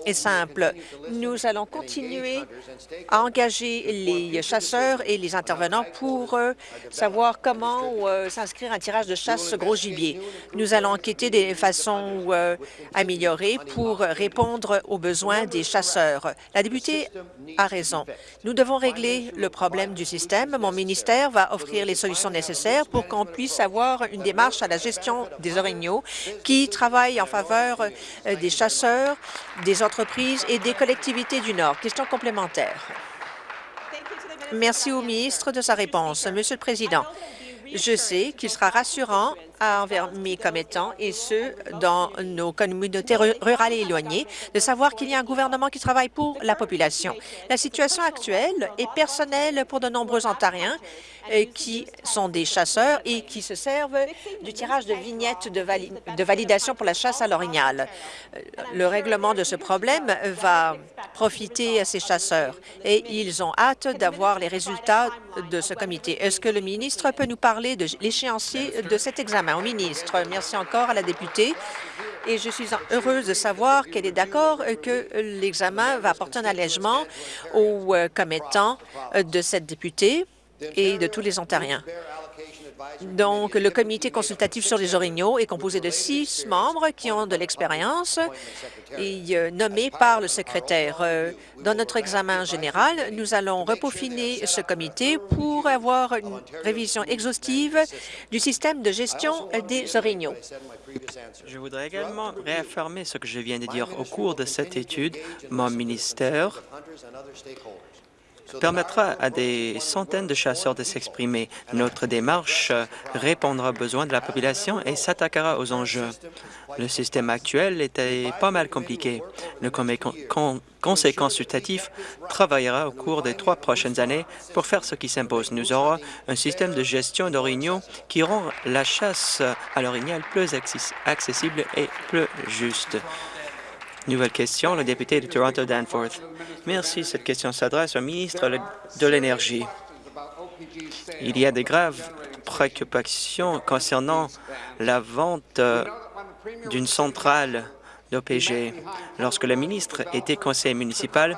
et simple. Nous allons continuer à engager les chasseurs et les intervenants pour savoir comment s'inscrire un tirage de chasse gros gibier. Nous allons enquêter des façons euh, améliorées pour répondre aux besoins des chasseurs. La députée a raison. Nous devons régler le problème du système. Mon ministère va offrir les solutions nécessaires pour qu'on puisse avoir une démarche à la gestion des orignaux qui travaille en faveur euh, des chasseurs, des entreprises et des collectivités du Nord. Question complémentaire. Merci au ministre de sa réponse. Monsieur le Président, je sais qu'il sera rassurant envers mes commettants et ceux dans nos communautés rurales et éloignées de savoir qu'il y a un gouvernement qui travaille pour la population. La situation actuelle est personnelle pour de nombreux Ontariens qui sont des chasseurs et qui se servent du tirage de vignettes de, de validation pour la chasse à l'orignal. Euh, le règlement de ce problème va profiter à ces chasseurs et ils ont hâte d'avoir les résultats de ce comité. Est-ce que le ministre peut nous parler de l'échéancier de cet examen? Au ministre, merci encore à la députée et je suis heureuse de savoir qu'elle est d'accord que l'examen va apporter un allègement aux commettants de cette députée et de tous les Ontariens. Donc, le comité consultatif sur les orignaux est composé de six membres qui ont de l'expérience et euh, nommés par le secrétaire. Euh, Dans notre examen général, nous allons repeaufiner ce comité pour avoir une révision exhaustive du système de gestion des orignaux. Je voudrais également réaffirmer ce que je viens de dire. Au cours de cette étude, mon ministère permettra à des centaines de chasseurs de s'exprimer. Notre démarche répondra aux besoins de la population et s'attaquera aux enjeux. Le système actuel était pas mal compliqué. Le Conseil consultatif travaillera au cours des trois prochaines années pour faire ce qui s'impose. Nous aurons un système de gestion d'orignaux qui rend la chasse à l'orignal plus accessible et plus juste. Nouvelle question, le député de Toronto Danforth. Merci. Cette question s'adresse au ministre de l'Énergie. Il y a de graves préoccupations concernant la vente euh, d'une centrale d'OPG. Lorsque le ministre était conseiller municipal,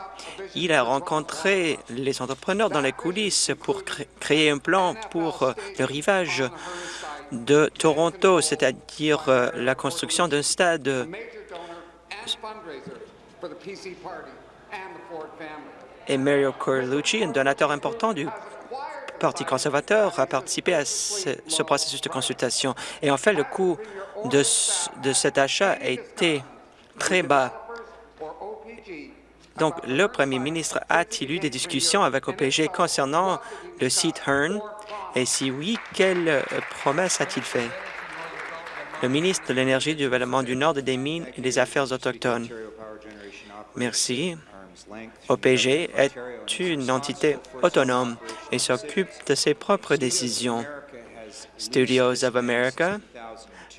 il a rencontré les entrepreneurs dans les coulisses pour créer un plan pour euh, le rivage de Toronto, c'est-à-dire euh, la construction d'un stade et Mario Corlucci, un donateur important du Parti conservateur, a participé à ce, processus de consultation. Et en fait, le coût de, cet achat a été très bas. Donc, le premier ministre a-t-il eu des discussions avec OPG concernant le site Hearn? Et si oui, quelles promesses a-t-il fait? Le ministre de l'Énergie, du Développement du Nord, des Mines et des Affaires autochtones. Merci. OPG est une entité autonome et s'occupe de ses propres décisions. Studios of America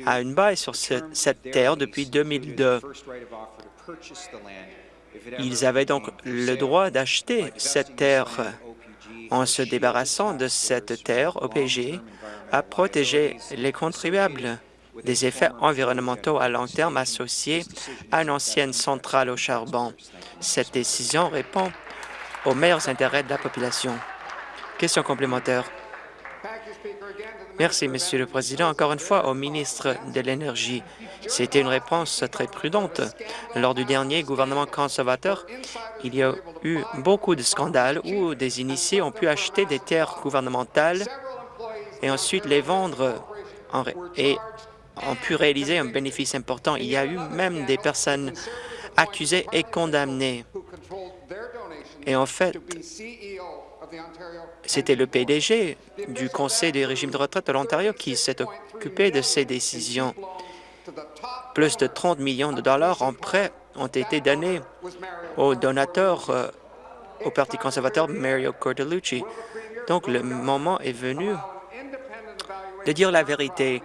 a une baille sur cette terre depuis 2002. Ils avaient donc le droit d'acheter cette terre. En se débarrassant de cette terre, OPG a protégé les contribuables des effets environnementaux à long terme associés à une ancienne centrale au charbon. Cette décision répond aux meilleurs intérêts de la population. Question complémentaire. Merci, Monsieur le Président. Encore une fois, au ministre de l'Énergie. C'était une réponse très prudente. Lors du dernier gouvernement conservateur, il y a eu beaucoup de scandales où des initiés ont pu acheter des terres gouvernementales et ensuite les vendre ont pu réaliser un bénéfice important. Il y a eu même des personnes accusées et condamnées. Et en fait, c'était le PDG du Conseil des régimes de retraite de l'Ontario qui s'est occupé de ces décisions. Plus de 30 millions de dollars en prêts ont été donnés aux donateurs euh, au Parti conservateur Mario Cordellucci. Donc, le moment est venu de dire la vérité.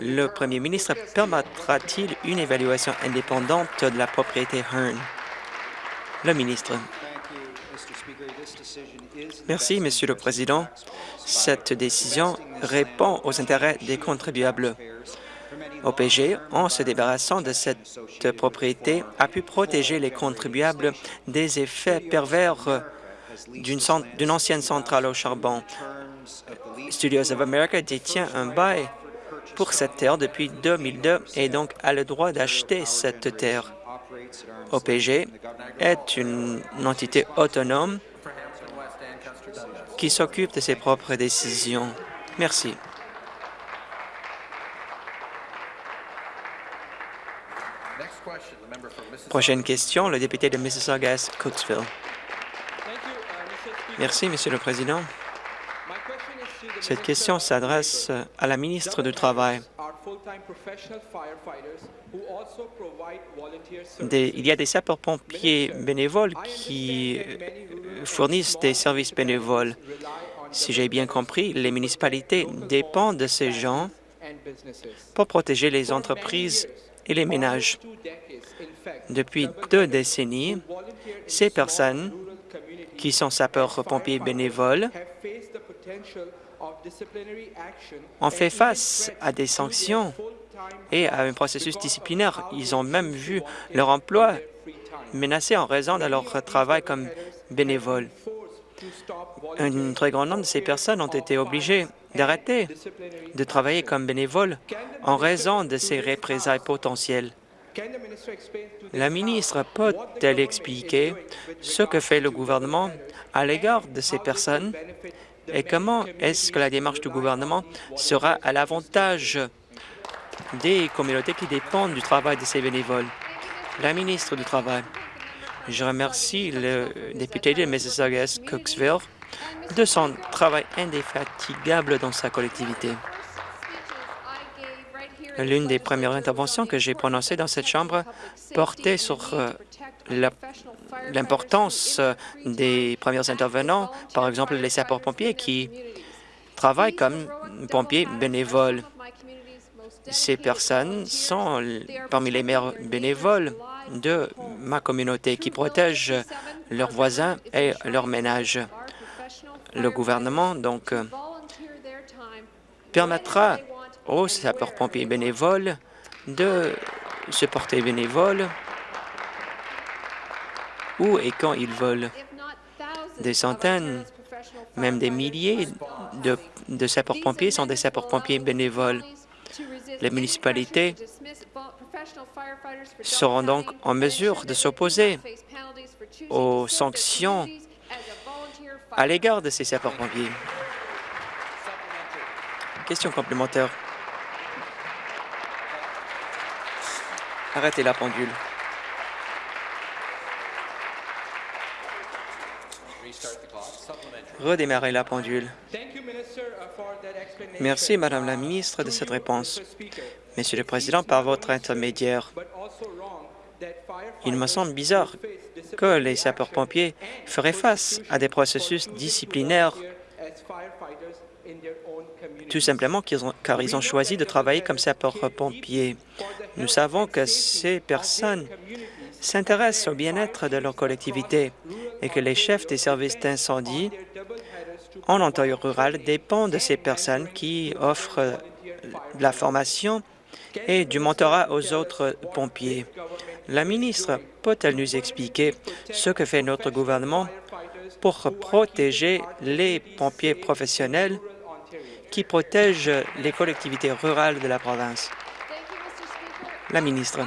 Le premier ministre permettra-t-il une évaluation indépendante de la propriété Hearn? Le ministre. Merci, Monsieur le Président. Cette décision répond aux intérêts des contribuables. OPG, en se débarrassant de cette propriété, a pu protéger les contribuables des effets pervers d'une ancienne centrale au charbon. Studios of America détient un bail pour cette terre depuis 2002 et donc a le droit d'acheter cette terre. OPG est une entité autonome qui s'occupe de ses propres décisions. Merci. Prochaine question, le député de Mississauga-Cooksville. Merci, Monsieur le Président. Cette question s'adresse à la ministre du Travail. il y a des sapeurs-pompiers bénévoles qui fournissent des services bénévoles. Si j'ai bien compris, les municipalités dépendent de ces gens pour protéger les entreprises et les ménages. Depuis deux décennies, ces personnes qui sont sapeurs-pompiers bénévoles ont fait face à des sanctions et à un processus disciplinaire. Ils ont même vu leur emploi menacé en raison de leur travail comme bénévole. un très grand nombre de ces personnes ont été obligées d'arrêter de travailler comme bénévoles en raison de ces représailles potentielles. La ministre peut-elle expliquer ce que fait le gouvernement à l'égard de ces personnes et comment est-ce que la démarche du gouvernement sera à l'avantage des communautés qui dépendent du travail de ces bénévoles? La ministre du Travail. Je remercie le député de Mississauga-Cooksville de son travail indéfatigable dans sa collectivité. L'une des premières interventions que j'ai prononcées dans cette Chambre portait sur euh, l'importance des premiers intervenants, par exemple les sapeurs-pompiers qui travaillent comme pompiers bénévoles. Ces personnes sont parmi les meilleurs bénévoles de ma communauté qui protègent leurs voisins et leurs ménages. Le gouvernement, donc, permettra aux sapeurs-pompiers bénévoles de se porter bénévoles où et quand ils veulent. Des centaines, même des milliers de, de sapeurs-pompiers sont des sapeurs-pompiers bénévoles. Les municipalités seront donc en mesure de s'opposer aux sanctions à l'égard de ces sapeurs-pompiers. Question complémentaire. Arrêtez la pendule. Redémarrer la pendule. Merci, Madame la ministre, de cette réponse. Monsieur le Président, par votre intermédiaire, il me semble bizarre que les sapeurs-pompiers feraient face à des processus disciplinaires. tout simplement car ils ont choisi de travailler comme sapeurs-pompiers. Nous savons que ces personnes s'intéressent au bien-être de leur collectivité et que les chefs des services d'incendie en Ontario rural dépendent de ces personnes qui offrent de la formation et du mentorat aux autres pompiers. La ministre peut-elle nous expliquer ce que fait notre gouvernement pour protéger les pompiers professionnels qui protègent les collectivités rurales de la province? La ministre.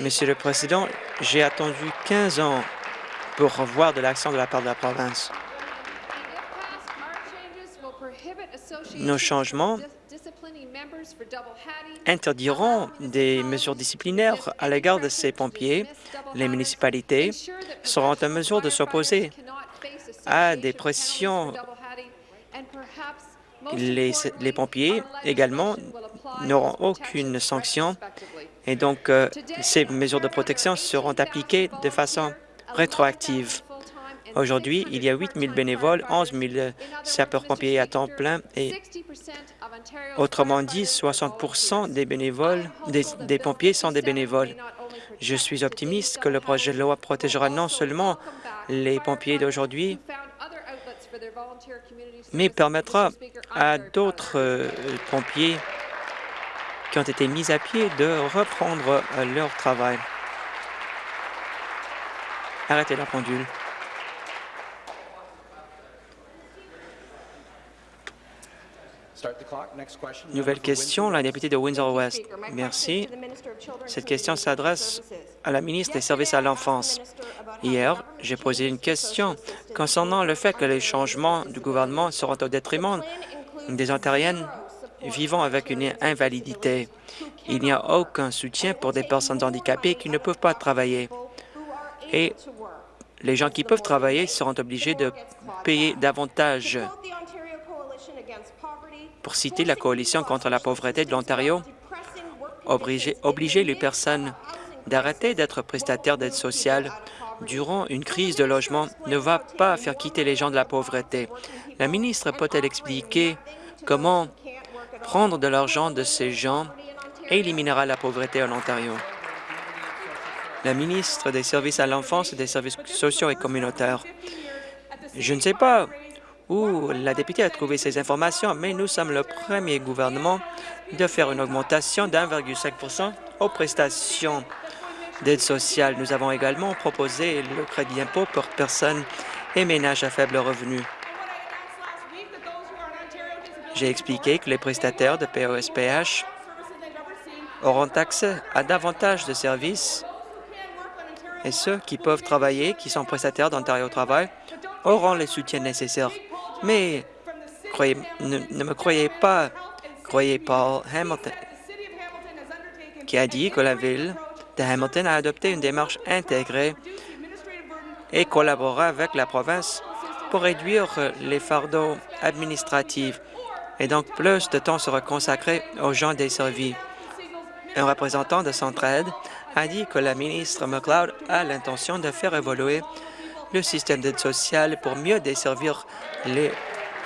Monsieur le Président, j'ai attendu 15 ans pour voir de l'action de la part de la province. Nos changements interdiront des mesures disciplinaires à l'égard de ces pompiers. Les municipalités seront en mesure de s'opposer à des pressions. Les, les, pompiers également n'auront aucune sanction et donc euh, ces mesures de protection seront appliquées de façon rétroactive. Aujourd'hui, il y a 8 000 bénévoles, 11 000 sapeurs-pompiers à temps plein et, autrement dit, 60 des bénévoles, des, pompiers sont des bénévoles. Je suis optimiste que le projet de loi protégera non seulement les pompiers d'aujourd'hui, mais permettra à d'autres euh, pompiers qui ont été mis à pied de reprendre leur travail. Arrêtez la pendule. Nouvelle question, la députée de Windsor-West. Merci. Cette question s'adresse à la ministre des Services à l'enfance. Hier, j'ai posé une question concernant le fait que les changements du gouvernement seront au détriment des Ontariennes vivant avec une invalidité. Il n'y a aucun soutien pour des personnes handicapées qui ne peuvent pas travailler. Et les gens qui peuvent travailler seront obligés de payer davantage. Pour citer la Coalition contre la pauvreté de l'Ontario, obliger, les personnes d'arrêter d'être prestataires d'aide sociale durant une crise de logement ne va pas faire quitter les gens de la pauvreté. La ministre peut-elle expliquer comment prendre de l'argent de ces gens éliminera la pauvreté en Ontario? la ministre des Services à l'enfance et des services sociaux et communautaires. Je ne sais pas où la députée a trouvé ces informations, mais nous sommes le premier gouvernement de faire une augmentation d'1,5 aux prestations d'aide sociale. Nous avons également proposé le crédit d'impôt pour personnes et ménages à faible revenu. J'ai expliqué que les prestataires de POSPH auront accès à davantage de services et ceux qui peuvent travailler, qui sont prestataires d'Ontario Travail, auront les soutiens nécessaires. Mais ne, ne, me croyez pas, croyez Paul Hamilton, qui a dit que la ville de Hamilton a adopté une démarche intégrée et collaborera avec la province pour réduire les fardeaux administratifs et donc plus de temps sera consacré aux gens desservis. Un représentant de Centraide a dit que la ministre McLeod a l'intention de faire évoluer le système d'aide sociale pour mieux desservir les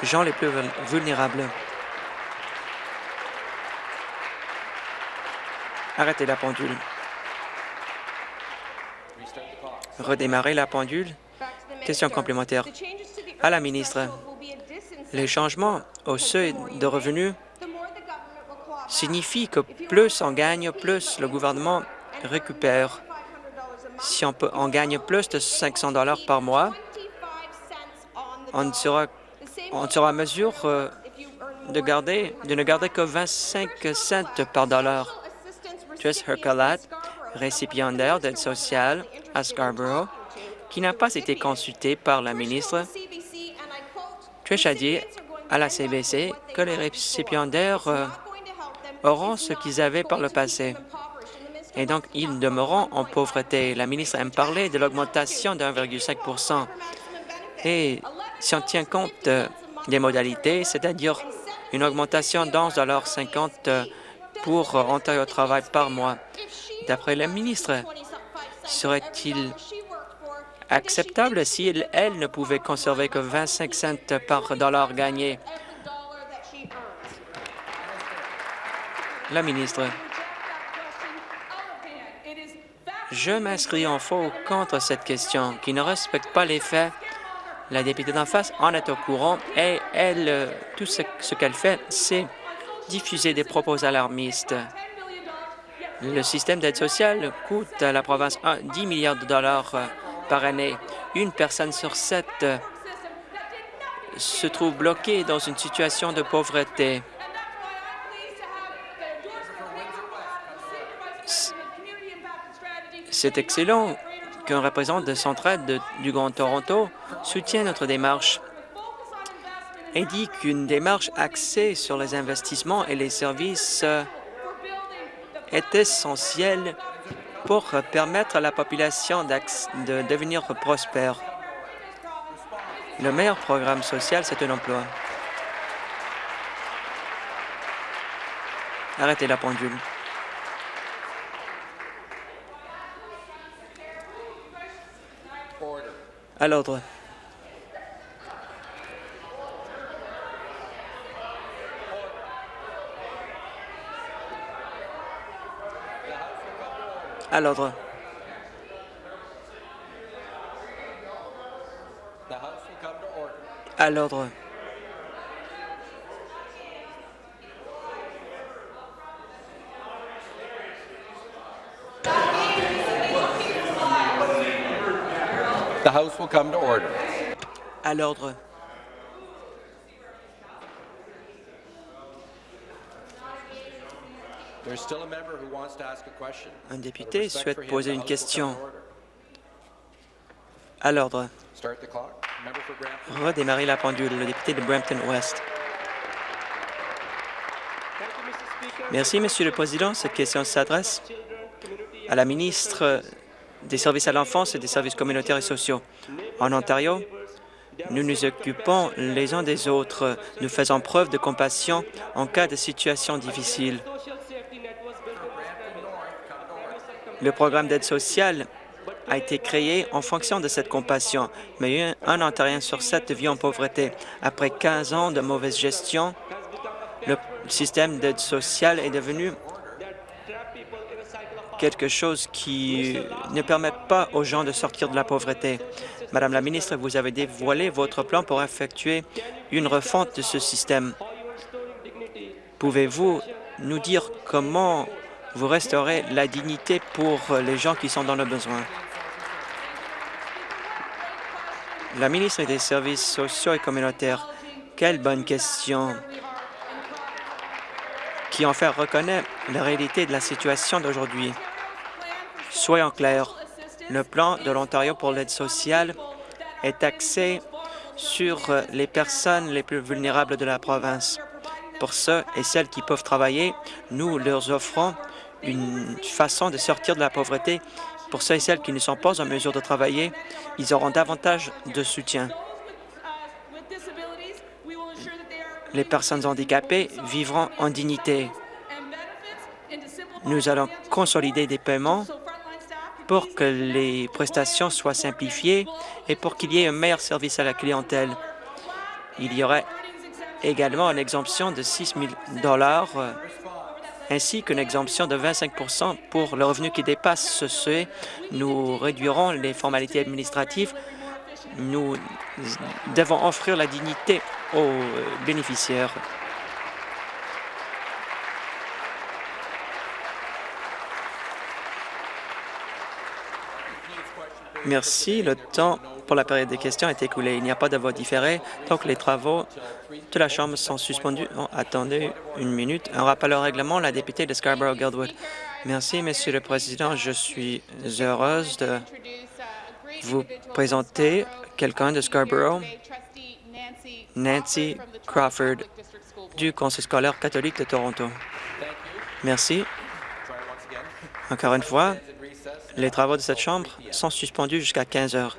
gens les plus vulnérables. Arrêtez la pendule. Redémarrer la pendule. Question complémentaire. À la ministre, les changements au seuil de revenus signifient que plus on gagne, plus le gouvernement récupère. Si on, gagne plus de 500 dollars par mois, on sera, on sera à mesure euh, de, ne garder que 25 cents par dollar. Trish Hercalat, récipiendaire d'aide sociale à Scarborough, qui n'a pas été consulté par la ministre, A dit à la CBC que les récipiendaires euh, auront ce qu'ils avaient par le passé. Et donc, ils demeureront en pauvreté. La ministre aime parler de l'augmentation de 1,5% Et si on tient compte euh, des modalités, c'est-à-dire une augmentation d'11,50 euh, pour Ontario Travail par mois, d'après la ministre, serait-il acceptable si elle, ne pouvait conserver que 25 cents par dollar gagné. La ministre. Je m'inscris en faux contre cette question qui ne respecte pas les faits. La députée d'en face en est au courant et elle, tout ce, ce qu'elle fait, c'est diffuser des propos alarmistes. Le système d'aide sociale coûte à la province 10 milliards de dollars par année. Une personne sur sept euh, se trouve bloquée dans une situation de pauvreté. C'est excellent qu'un représentant de Centraide du Grand Toronto soutienne notre démarche et dit qu'une démarche axée sur les investissements et les services euh, est essentielle pour permettre à la population de devenir prospère. Le meilleur programme social, c'est un emploi. Arrêtez la pendule. À l'ordre. À l'ordre. À l'ordre. The House will come to order. À l'ordre. Un député souhaite poser une question. À l'ordre. Redémarrer la pendule. Le député de Brampton-Ouest. Merci, Monsieur le Président. Cette question s'adresse à la ministre des Services à l'enfance et des services communautaires et sociaux. En Ontario, nous nous occupons les uns des autres. Nous faisons preuve de compassion en cas de situation difficile. Le programme d'aide sociale a été créé en fonction de cette compassion, mais un Ontarien sur sept vit en pauvreté. Après 15 ans de mauvaise gestion, le système d'aide sociale est devenu quelque chose qui ne permet pas aux gens de sortir de la pauvreté. Madame la ministre, vous avez dévoilé votre plan pour effectuer une refonte de ce système. Pouvez-vous nous dire comment vous restaurez la dignité pour les gens qui sont dans le besoin. La ministre des Services sociaux et communautaires, quelle bonne question qui en fait reconnaît la réalité de la situation d'aujourd'hui. Soyons clairs, le plan de l'Ontario pour l'aide sociale est axé sur les personnes les plus vulnérables de la province. Pour ceux et celles qui peuvent travailler, nous leur offrons une façon de sortir de la pauvreté. Pour ceux et celles qui ne sont pas en mesure de travailler, ils auront davantage de soutien. Les personnes handicapées vivront en dignité. Nous allons consolider des paiements pour que les prestations soient simplifiées et pour qu'il y ait un meilleur service à la clientèle. Il y aurait également une exemption de 6 000 euh, ainsi qu'une exemption de 25% pour le revenu qui dépasse ce seuil. Nous réduirons les formalités administratives. Nous devons offrir la dignité aux bénéficiaires. Merci. Le temps pour la période des questions est écoulé. Il n'y a pas de vote différé, donc les travaux de la Chambre sont suspendus. attendez une minute. Un rappel au règlement, la députée de Scarborough-Guildwood. Merci, Monsieur le Président. Je suis heureuse de vous présenter quelqu'un de Scarborough, Nancy Crawford, du Conseil scolaire catholique de Toronto. Merci. Encore une fois, les travaux de cette Chambre sont suspendus jusqu'à 15 heures.